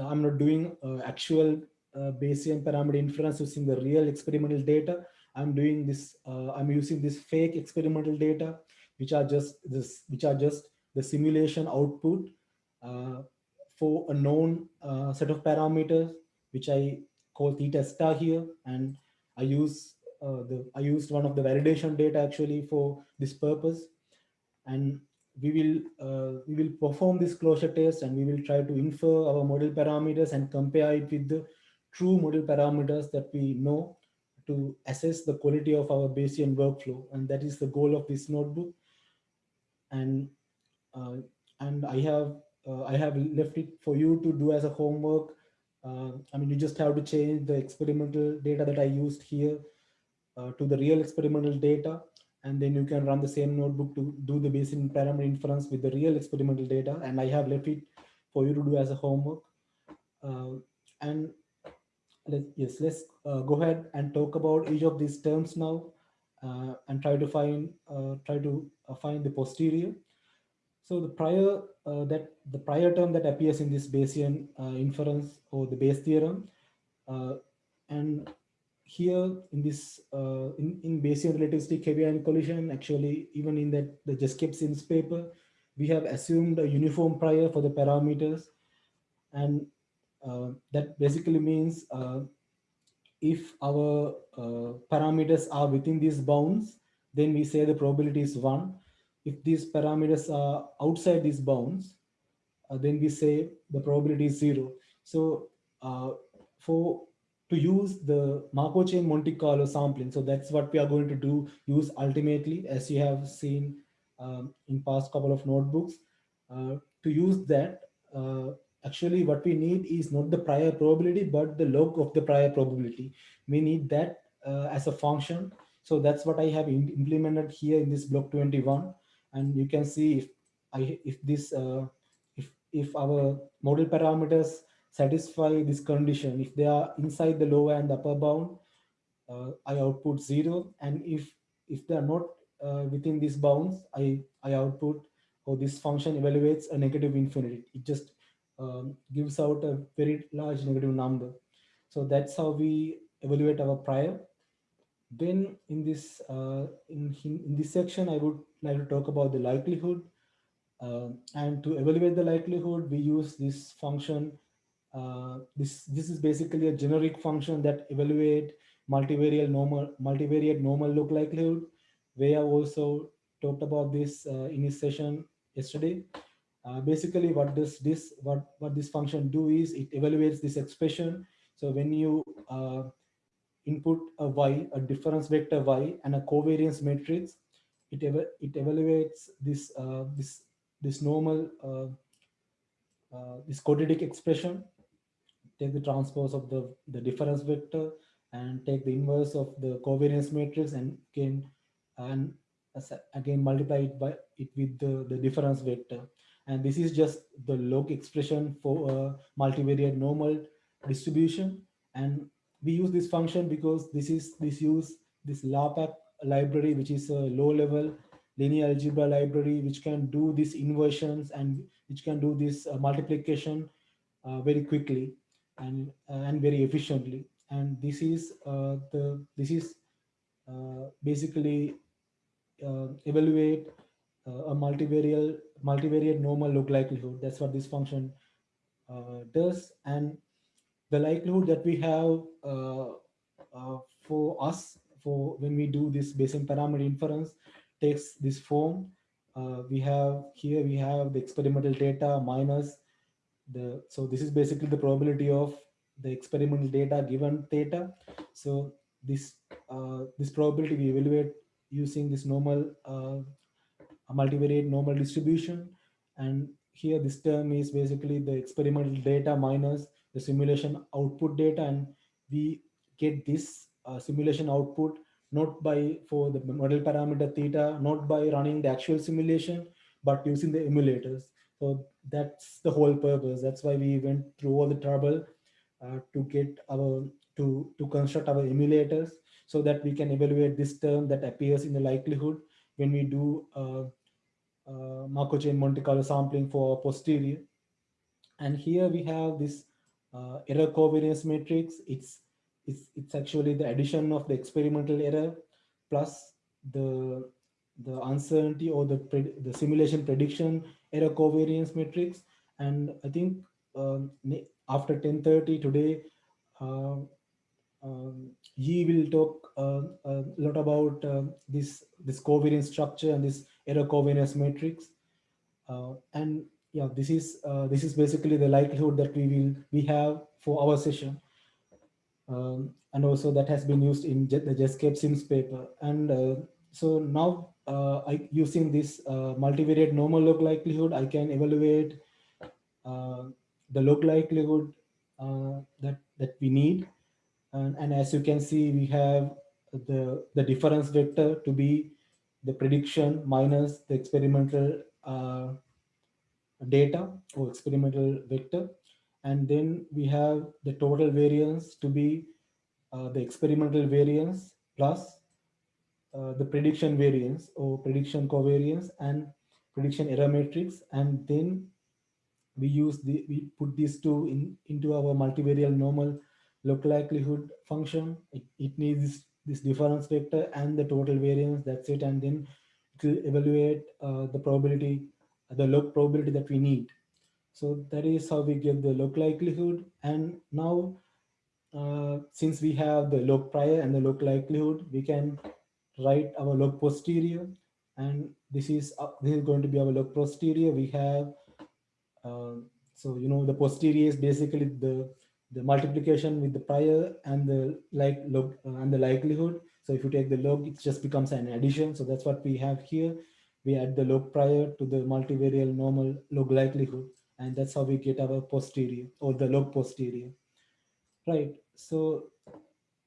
I'm not doing uh, actual uh, Bayesian parameter inference using the real experimental data. I'm doing this. Uh, I'm using this fake experimental data, which are just this, which are just the simulation output for a known set of parameters, which I call theta star here, and I use uh, the I used one of the validation data actually for this purpose, and we will uh, we will perform this closure test and we will try to infer our model parameters and compare it with the true model parameters that we know to assess the quality of our Bayesian workflow. And that is the goal of this notebook. And uh, and I have uh, I have left it for you to do as a homework. Uh, I mean, you just have to change the experimental data that I used here uh, to the real experimental data and then you can run the same notebook to do the Bayesian parameter inference with the real experimental data. And I have left it for you to do as a homework. Uh, and let, yes, let's uh, go ahead and talk about each of these terms now uh, and try to find uh, try to uh, find the posterior. So the prior uh, that the prior term that appears in this Bayesian inference or the Bayes theorem and here in this uh, in, in Bayesian relativistic heavy ion collision, actually, even in that the JETSCAPE Sims paper, we have assumed a uniform prior for the parameters. And uh, that basically means uh, if our uh, parameters are within these bounds, then we say the probability is one. If these parameters are outside these bounds, uh, then we say the probability is zero. So uh, for to use the Markov chain Monte Carlo sampling. So that's what we are going to do, use ultimately, as you have seen um, in past couple of notebooks. Uh, to use that, uh, actually what we need is not the prior probability, but the log of the prior probability. We need that uh, as a function. So that's what I have implemented here in this block 21. And you can see if I if this uh, if if our model parameters satisfy this condition. If they are inside the lower and upper bound, uh, I output zero. And if if they are not uh, within these bounds, I, I output or this function evaluates a negative infinity. It just um, gives out a very large negative number. So that's how we evaluate our prior. Then in this uh, in, in this section, I would like to talk about the likelihood. Uh, and to evaluate the likelihood, we use this function. Uh, this this is basically a generic function that evaluate multivariate normal multivariate normal log likelihood. We have also talked about this uh, in this session yesterday. Uh, basically, what does this what what this function do is it evaluates this expression. So when you uh, input a y, a difference vector y, and a covariance matrix, it ev it evaluates this uh, this this normal this quadratic expression. Take the transpose of the the difference vector and take the inverse of the covariance matrix and again and again multiply it by it with the, the difference vector. And this is just the log expression for a multivariate normal distribution. And we use this function because this is this use this LAPACK library which is a low level linear algebra library which can do these inversions and which can do this uh, multiplication uh, very quickly and uh, and very efficiently and this is uh, the this is uh, basically evaluate a multivariate multivariate normal log likelihood. That's what this function does, and the likelihood that we have for us for when we do this Bayesian parameter inference takes this form. Uh, we have here we have the experimental data minus the so this is basically the probability of the experimental data given theta. So this uh, this probability we evaluate using this normal uh, multivariate normal distribution. And here this term is basically the experimental data minus the simulation output data. And we get this uh, simulation output not by for the model parameter theta, not by running the actual simulation, but using the emulators. So that's the whole purpose. That's why we went through all the trouble uh, to get our to to construct our emulators so that we can evaluate this term that appears in the likelihood when we do uh, uh, Markov chain Monte Carlo sampling for posterior. And here we have this uh, error covariance matrix. It's it's it's actually the addition of the experimental error plus the the uncertainty or the the simulation prediction error covariance matrix. And I think um, after 10.30 today, uh, um, Yi will talk uh, a lot about uh, this, this covariance structure and this error covariance matrix. Uh, and yeah, this is uh, this is basically the likelihood that we will we have for our session. Um, and also that has been used in the JETSCAPE SIMS paper. And uh, so now uh, I, using this multivariate normal log likelihood, I can evaluate the log likelihood uh, that, that we need. And, and as you can see, we have the, the difference vector to be the prediction minus the experimental uh, data or experimental vector. And then we have the total variance to be uh, the experimental variance plus uh, the prediction variance or prediction covariance and prediction error matrix. And then we use the we put these two in into our multivariate normal log likelihood function. It, it needs this difference vector and the total variance that's it. And then it will evaluate uh, the probability the log probability that we need. So that is how we get the log likelihood. And now uh, since we have the log prior and the log likelihood we can write our log posterior and this is uh, this is going to be our log posterior we have um, so, you know, the posterior is basically the, the multiplication with the prior and the like log uh, and the likelihood. So if you take the log, it just becomes an addition. So that's what we have here. We add the log prior to the multivariate normal log likelihood. And that's how we get our posterior or the log posterior. Right. So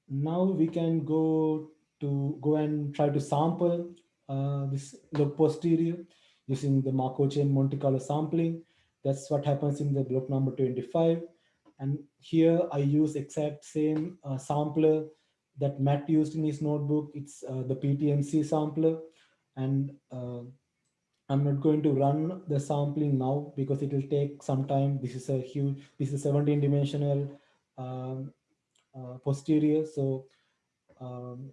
now we can go to go and try to sample uh, this log posterior using the Markov chain Monte Carlo sampling. That's what happens in the block number 25. And here I use exact same uh, sampler that Matt used in his notebook. It's uh, the ptemcee sampler. And uh, I'm not going to run the sampling now because it will take some time. This is a huge, this is 17 dimensional um, uh, posterior. So, um,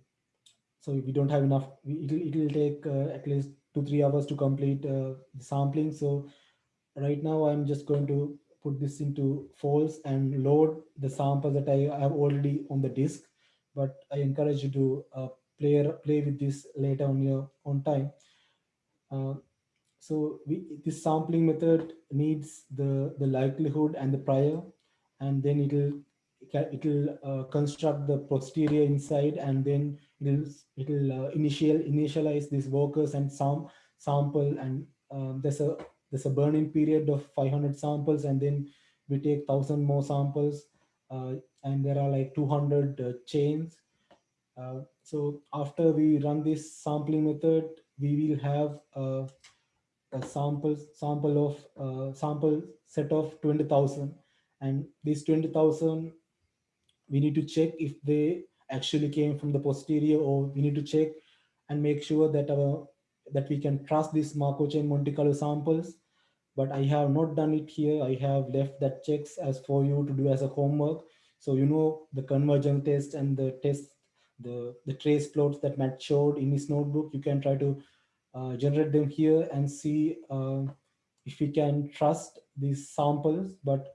so we don't have enough, it'll, it'll take uh, at least two, three hours to complete uh, sampling. So right now I'm just going to put this into false and load the sample that I have already on the disk. But I encourage you to uh, play, play with this later on your own time. Uh, so we, this sampling method needs the, the likelihood and the prior, and then it'll it'll uh, construct the posterior inside, and then it'll uh, initial initialize these workers and some sample, and um, there's a there's a burn-in period of 500 samples, and then we take thousand more samples, uh, and there are like 200 uh, chains. Uh, so after we run this sampling method, we will have uh, a sample sample of uh, sample set of 20,000 and these 20,000 we need to check if they actually came from the posterior or we need to check and make sure that our that we can trust these Markov chain Monte Carlo samples. But I have not done it here. I have left that checks as for you to do as a homework. So you know the convergence test and the test the the trace plots that Matt showed in his notebook you can try to uh, generate them here and see uh, if we can trust these samples. But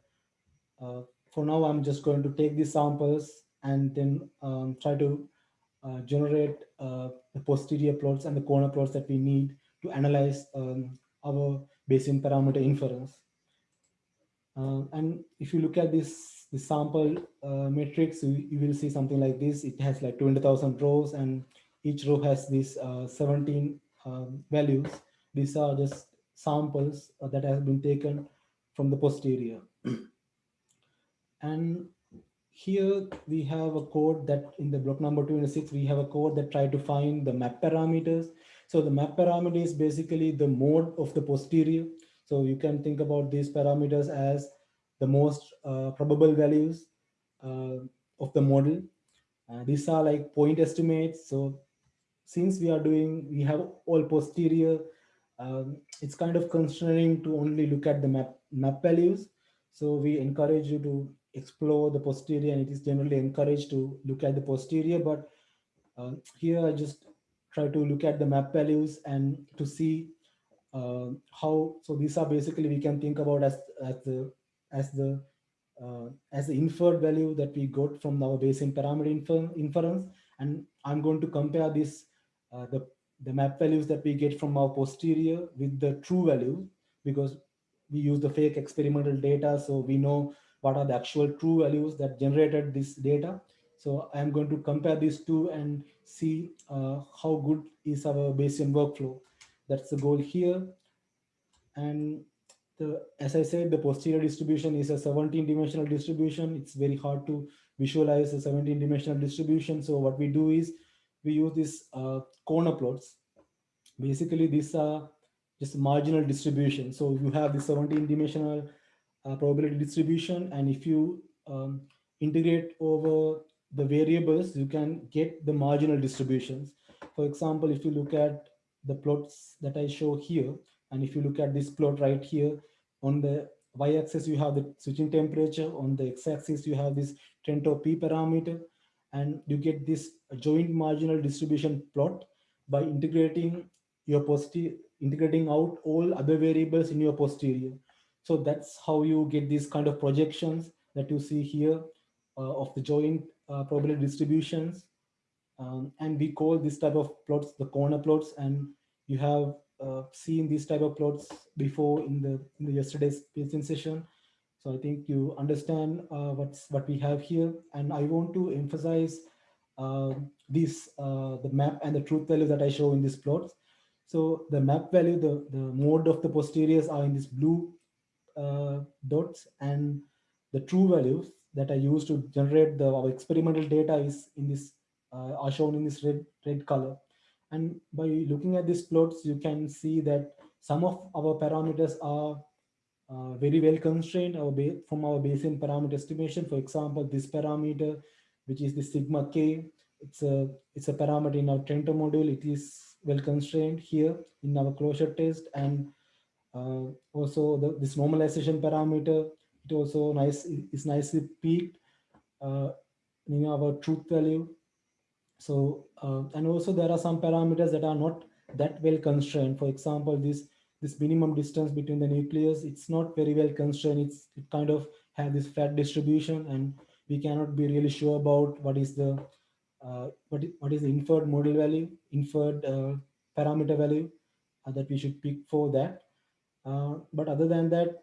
uh, for now, I'm just going to take these samples and then um, try to uh, generate uh, the posterior plots and the corner plots that we need to analyze um, our Bayesian parameter inference. Uh, and if you look at this, this sample matrix, you, you, will see something like this. It has like 20,000 rows and each row has these 17 um, values. These are just samples uh, that have been taken from the posterior. (clears throat) and here we have a code that in the block number 26, we have a code that try to find the map parameters. So the map parameter is basically the mode of the posterior. So you can think about these parameters as the most uh, probable values uh, of the model. Uh, these are like point estimates. So since we are doing, we have all posterior, um, it's kind of constraining to only look at the map, map values. So we encourage you to explore the posterior and it is generally encouraged to look at the posterior. But uh, here I just try to look at the map values and to see uh, how, so these are basically we can think about as, as the, as the uh, as the inferred value that we got from our Bayesian parameter infer inference. And I'm going to compare this uh, the, the map values that we get from our posterior with the true value because we use the fake experimental data. So we know what are the actual true values that generated this data. So I'm going to compare these two and see uh, how good is our Bayesian workflow. That's the goal here. And the, as I said, the posterior distribution is a 17 dimensional distribution. It's very hard to visualize a 17 dimensional distribution. So what we do is we use these uh, corner plots. Basically, these are just marginal distribution. So you have the 17 dimensional uh, probability distribution. And if you um, integrate over the variables, you can get the marginal distributions. For example, if you look at the plots that I show here, and if you look at this plot right here, on the y-axis, you have the switching temperature. On the x-axis, you have this Trento P parameter and you get this joint marginal distribution plot by integrating your posterior, integrating out all other variables in your posterior. So that's how you get these kind of projections that you see here uh, of the joint uh, probability distributions. Um, and we call this type of plots the corner plots. And you have uh, seen these type of plots before in the, in the yesterday's Bayesian session. So I think you understand uh, what's what we have here. And I want to emphasize uh, this, uh, the map and the truth value that I show in these plots. So the map value, the, the mode of the posteriors are in this blue dots and the true values that I use to generate the our experimental data is in this, uh, are shown in this red, red color. And by looking at these plots, you can see that some of our parameters are uh, very well constrained our from our Bayesian parameter estimation. For example, this parameter, which is the sigma k, it's a it's a parameter in our Trento module. It is well constrained here in our closure test, and uh, also the, this normalization parameter. It also nice is nicely peaked uh, in our truth value. So uh, and also there are some parameters that are not that well constrained. For example, this this minimum distance between the nucleus, it's not very well constrained. It's it kind of have this flat distribution and we cannot be really sure about what is the uh, what, is, what is the inferred model value, inferred uh, parameter value uh, that we should pick for that. Uh, but other than that,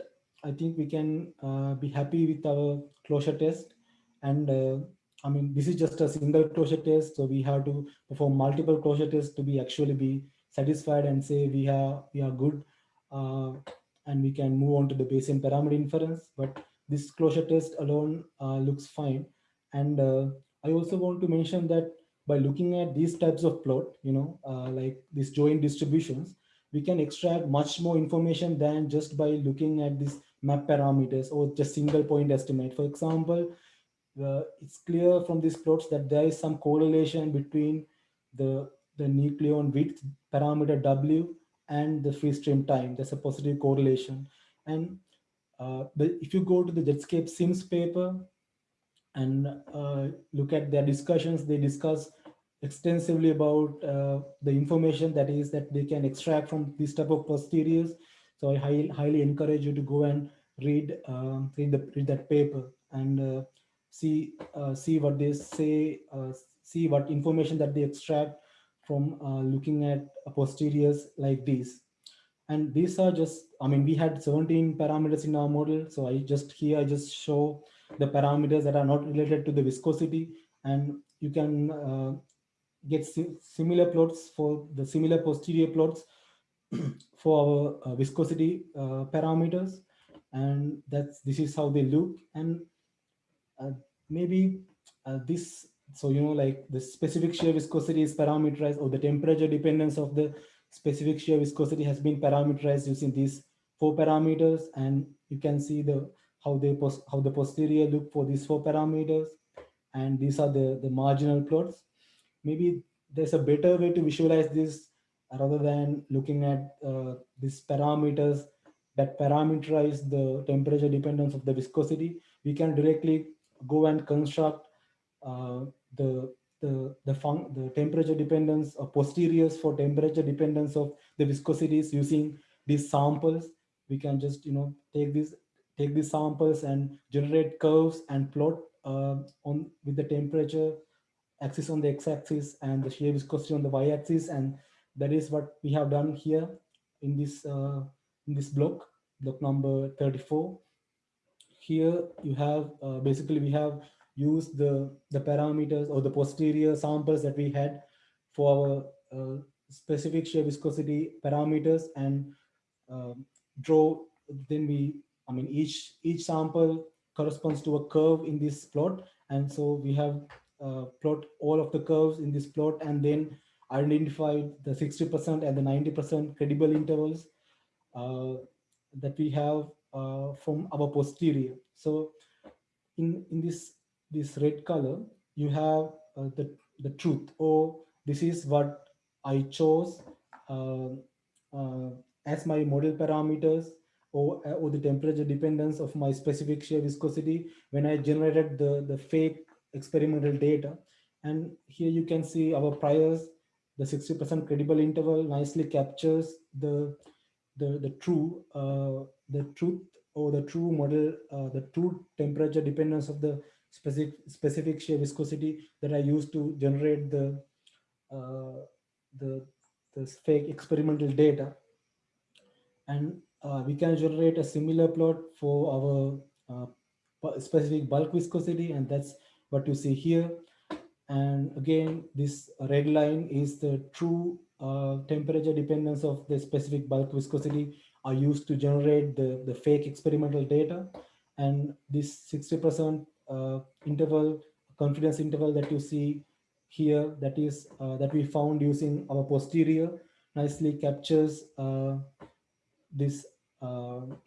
I think we can uh, be happy with our closure test. And uh, I mean, this is just a single closure test. So we have to perform multiple closure tests to be actually be satisfied and say we are we are good and we can move on to the Bayesian parameter inference. But this closure test alone uh, looks fine. And uh, I also want to mention that by looking at these types of plot, you know, uh, like these joint distributions, we can extract much more information than just by looking at these map parameters or just single point estimate. For example, uh, it's clear from these plots that there is some correlation between the the nucleon width parameter W and the free stream time. There's a positive correlation. And uh, if you go to the Jetscape Sims paper and uh, look at their discussions, they discuss extensively about uh, the information that is that they can extract from this type of posteriors. So I highly, highly encourage you to go and read um, read, the, read that paper and uh, see uh, see what they say, uh, see what information that they extract from uh, looking at posteriors like these. And these are just, I mean, we had 17 parameters in our model. So I just here, I just show the parameters that are not related to the viscosity. And you can uh, get si similar plots for the similar posterior plots (clears throat) for our uh, viscosity uh, parameters. And that's this is how they look. And uh, maybe this so, you know, like the specific shear viscosity is parameterized or the temperature dependence of the specific shear viscosity has been parameterized using these four parameters. And you can see the how they post how the posterior look for these four parameters. And these are the, the marginal plots. Maybe there's a better way to visualize this rather than looking at uh, these parameters that parameterize the temperature dependence of the viscosity. We can directly go and construct uh, the the the, fun the temperature dependence of posteriors for temperature dependence of the viscosities using these samples. We can just you know take these take these samples and generate curves and plot uh, on with the temperature axis on the x-axis and the shear viscosity on the y-axis, and that is what we have done here in this uh, in this block, block number 34. Here you have uh, basically we have used the, the parameters or the posterior samples that we had for our uh, specific shear viscosity parameters and uh, draw, then we, I mean, each, each sample corresponds to a curve in this plot. And so we have uh, plot all of the curves in this plot and then identified the 60% and the 90% credible intervals uh, that we have uh, from our posterior. So in, in this this red color, you have uh, the, the truth or this is what I chose uh, uh, as my model parameters or, uh, or the temperature dependence of my specific shear viscosity when I generated the, the fake experimental data. And here you can see our priors, the 60% credible interval nicely captures the, the, the true, uh, the truth or the true model, uh, the true temperature dependence of the specific specific shear viscosity that I used to generate the uh, the the fake experimental data, and uh, we can generate a similar plot for our uh, specific bulk viscosity, and that's what you see here. And again, this red line is the true uh, temperature dependence of the specific bulk viscosity are used to generate the, the fake experimental data. And this 60% uh, interval, confidence interval that you see here, that is uh, that we found using our posterior, nicely captures uh, this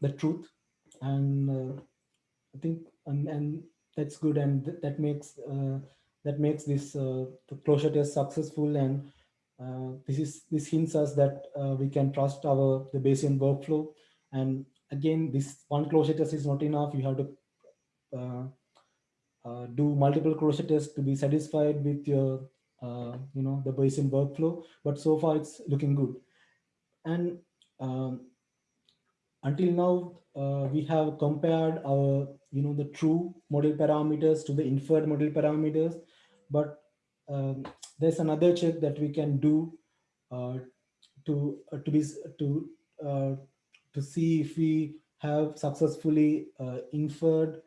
the truth and uh, I think and, and that's good and th- that makes uh, that makes this uh, closure test successful and uh, this is this hints us that uh, we can trust our the Bayesian workflow. And again this one closure test is not enough. You have to uh, uh, do multiple closure tests to be satisfied with your you know the Bayesian workflow. But so far it's looking good. And um, until now uh, we have compared our you know the true model parameters to the inferred model parameters. But um, there's another check that we can do uh, to uh, to be to uh, to see if we have successfully uh, inferred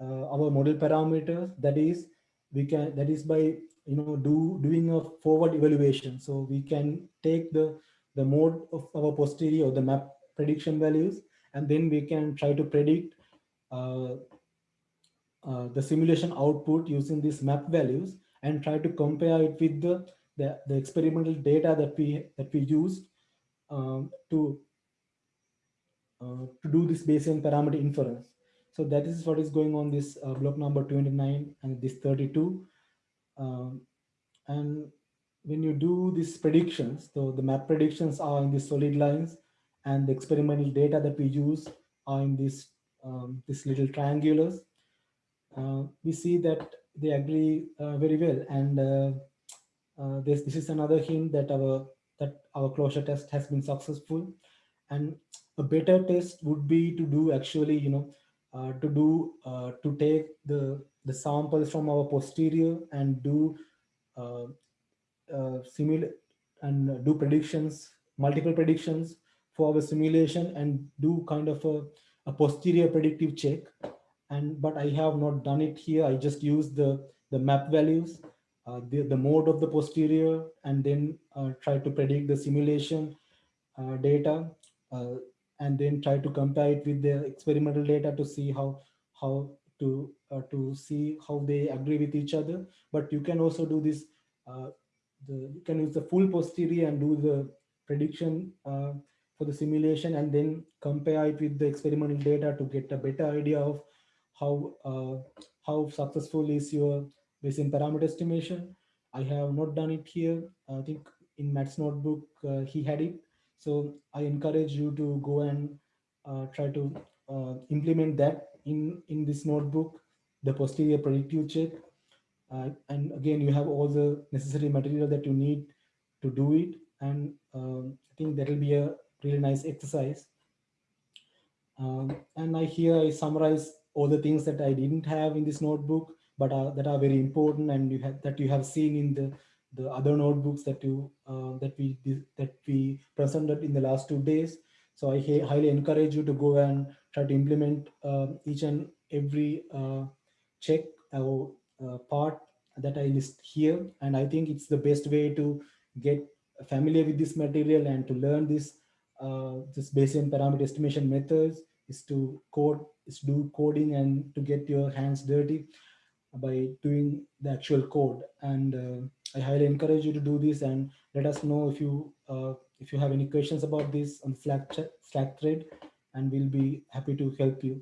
uh, our model parameters. That is we can that is by you know do doing a forward evaluation. So we can take the the mode of our posterior or the map prediction values and then we can try to predict uh, uh, the simulation output using these map values and try to compare it with the the, the experimental data that we that we used um, to uh, to do this Bayesian parameter inference. So that is what is going on this uh, block number 29 and this 32. Um, and when you do these predictions, so the map predictions are in the solid lines and the experimental data that we use are in this, um, this little triangulars. Uh, we see that they agree uh, very well. And uh, uh, this, this is another hint that our, that our closure test has been successful. And a better test would be to do actually, you know, uh, to do, to take the, the samples from our posterior and do uh, uh, simulate and do predictions, multiple predictions for our simulation and do kind of a, a posterior predictive check. And but I have not done it here. I just use the the map values, uh, the the mode of the posterior, and then uh, try to predict the simulation uh, data, uh, and then try to compare it with the experimental data to see how how to uh, to see how they agree with each other. But you can also do this uh, the you can use the full posterior and do the prediction for the simulation and then compare it with the experimental data to get a better idea of how uh, how successful is your Bayesian parameter estimation. I have not done it here. I think in Matt's notebook uh, he had it. So I encourage you to go and uh, try to uh, implement that in in this notebook, the posterior predictive check uh, and again, you have all the necessary material that you need to do it. And um, I think that will be a really nice exercise. Um, and I here I summarize all the things that I didn't have in this notebook, but are, that are very important and you have that you have seen in the the other notebooks that you uh, that we that we presented in the last two days. So I highly encourage you to go and try to implement uh, each and every uh, check or uh, part that I list here. And I think it's the best way to get familiar with this material and to learn this this Bayesian parameter estimation methods is to code, is do coding and to get your hands dirty by doing the actual code. And uh, I highly encourage you to do this and let us know if you uh, if you have any questions about this on Slack Slack thread, and we'll be happy to help you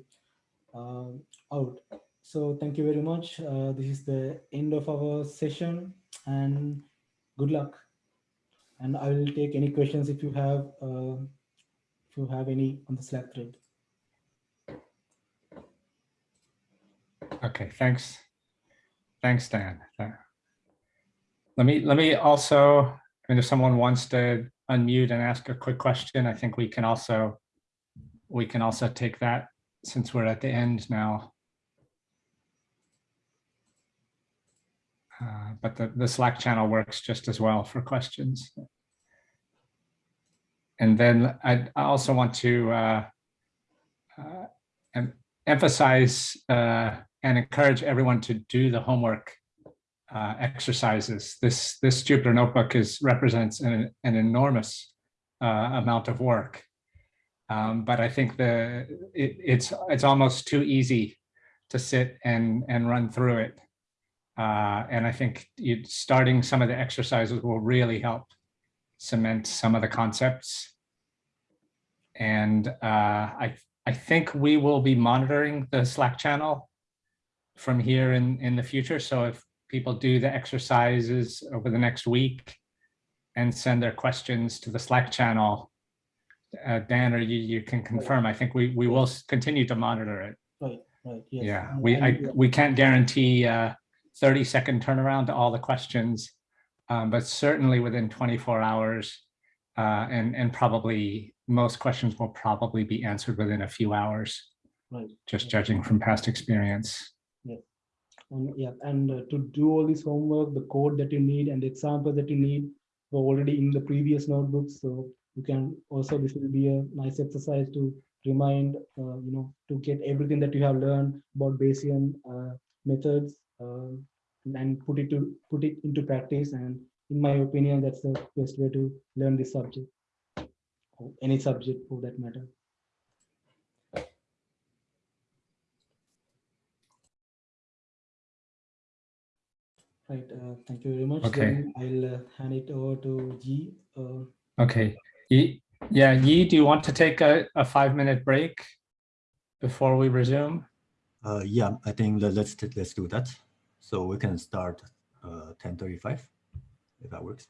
uh, out. So thank you very much. Uh, this is the end of our session and good luck. And I will take any questions if you have, uh, if you have any on the Slack thread. Okay, thanks. Thanks, Dan. Let me, let me also, I mean, if someone wants to unmute and ask a quick question, I think we can also, we can also take that since we're at the end now. Uh, But the, the Slack channel works just as well for questions. And then I I also want to uh, uh, em- emphasize uh, and encourage everyone to do the homework uh, exercises. This this Jupyter notebook is represents an, an enormous amount of work. Um, but I think the it, it's it's almost too easy to sit and and run through it. Uh, and I think starting some of the exercises will really help cement some of the concepts. And uh, I I I think we will be monitoring the Slack channel from here in, in the future. So if people do the exercises over the next week and send their questions to the Slack channel, uh, Dan, or you, you can confirm, I think we, we will continue to monitor it. Right, right, yes. Yeah, we, I, we can't guarantee uh 30 second turnaround to all the questions. um, But certainly within 24 hours. uh, And, and probably most questions will probably be answered within a few hours, Right. just judging from past experience. And yeah, and uh, to do all this homework, the code that you need and the example that you need were already in the previous notebooks. So you can also, this will be a nice exercise to remind, uh, you know, to get everything that you have learned about Bayesian uh, methods uh, and put it to put it into practice. And in my opinion, that's the best way to learn this subject, or any subject for that matter. Right, uh, thank you very much. Okay. Then I'll uh, hand it over to G. Uh, Okay, Yi, yeah, Yi, do you want to take a, a five minute break before we resume? Uh, yeah, I think let- let's, let's do that. So we can start uh, 10:35, if that works.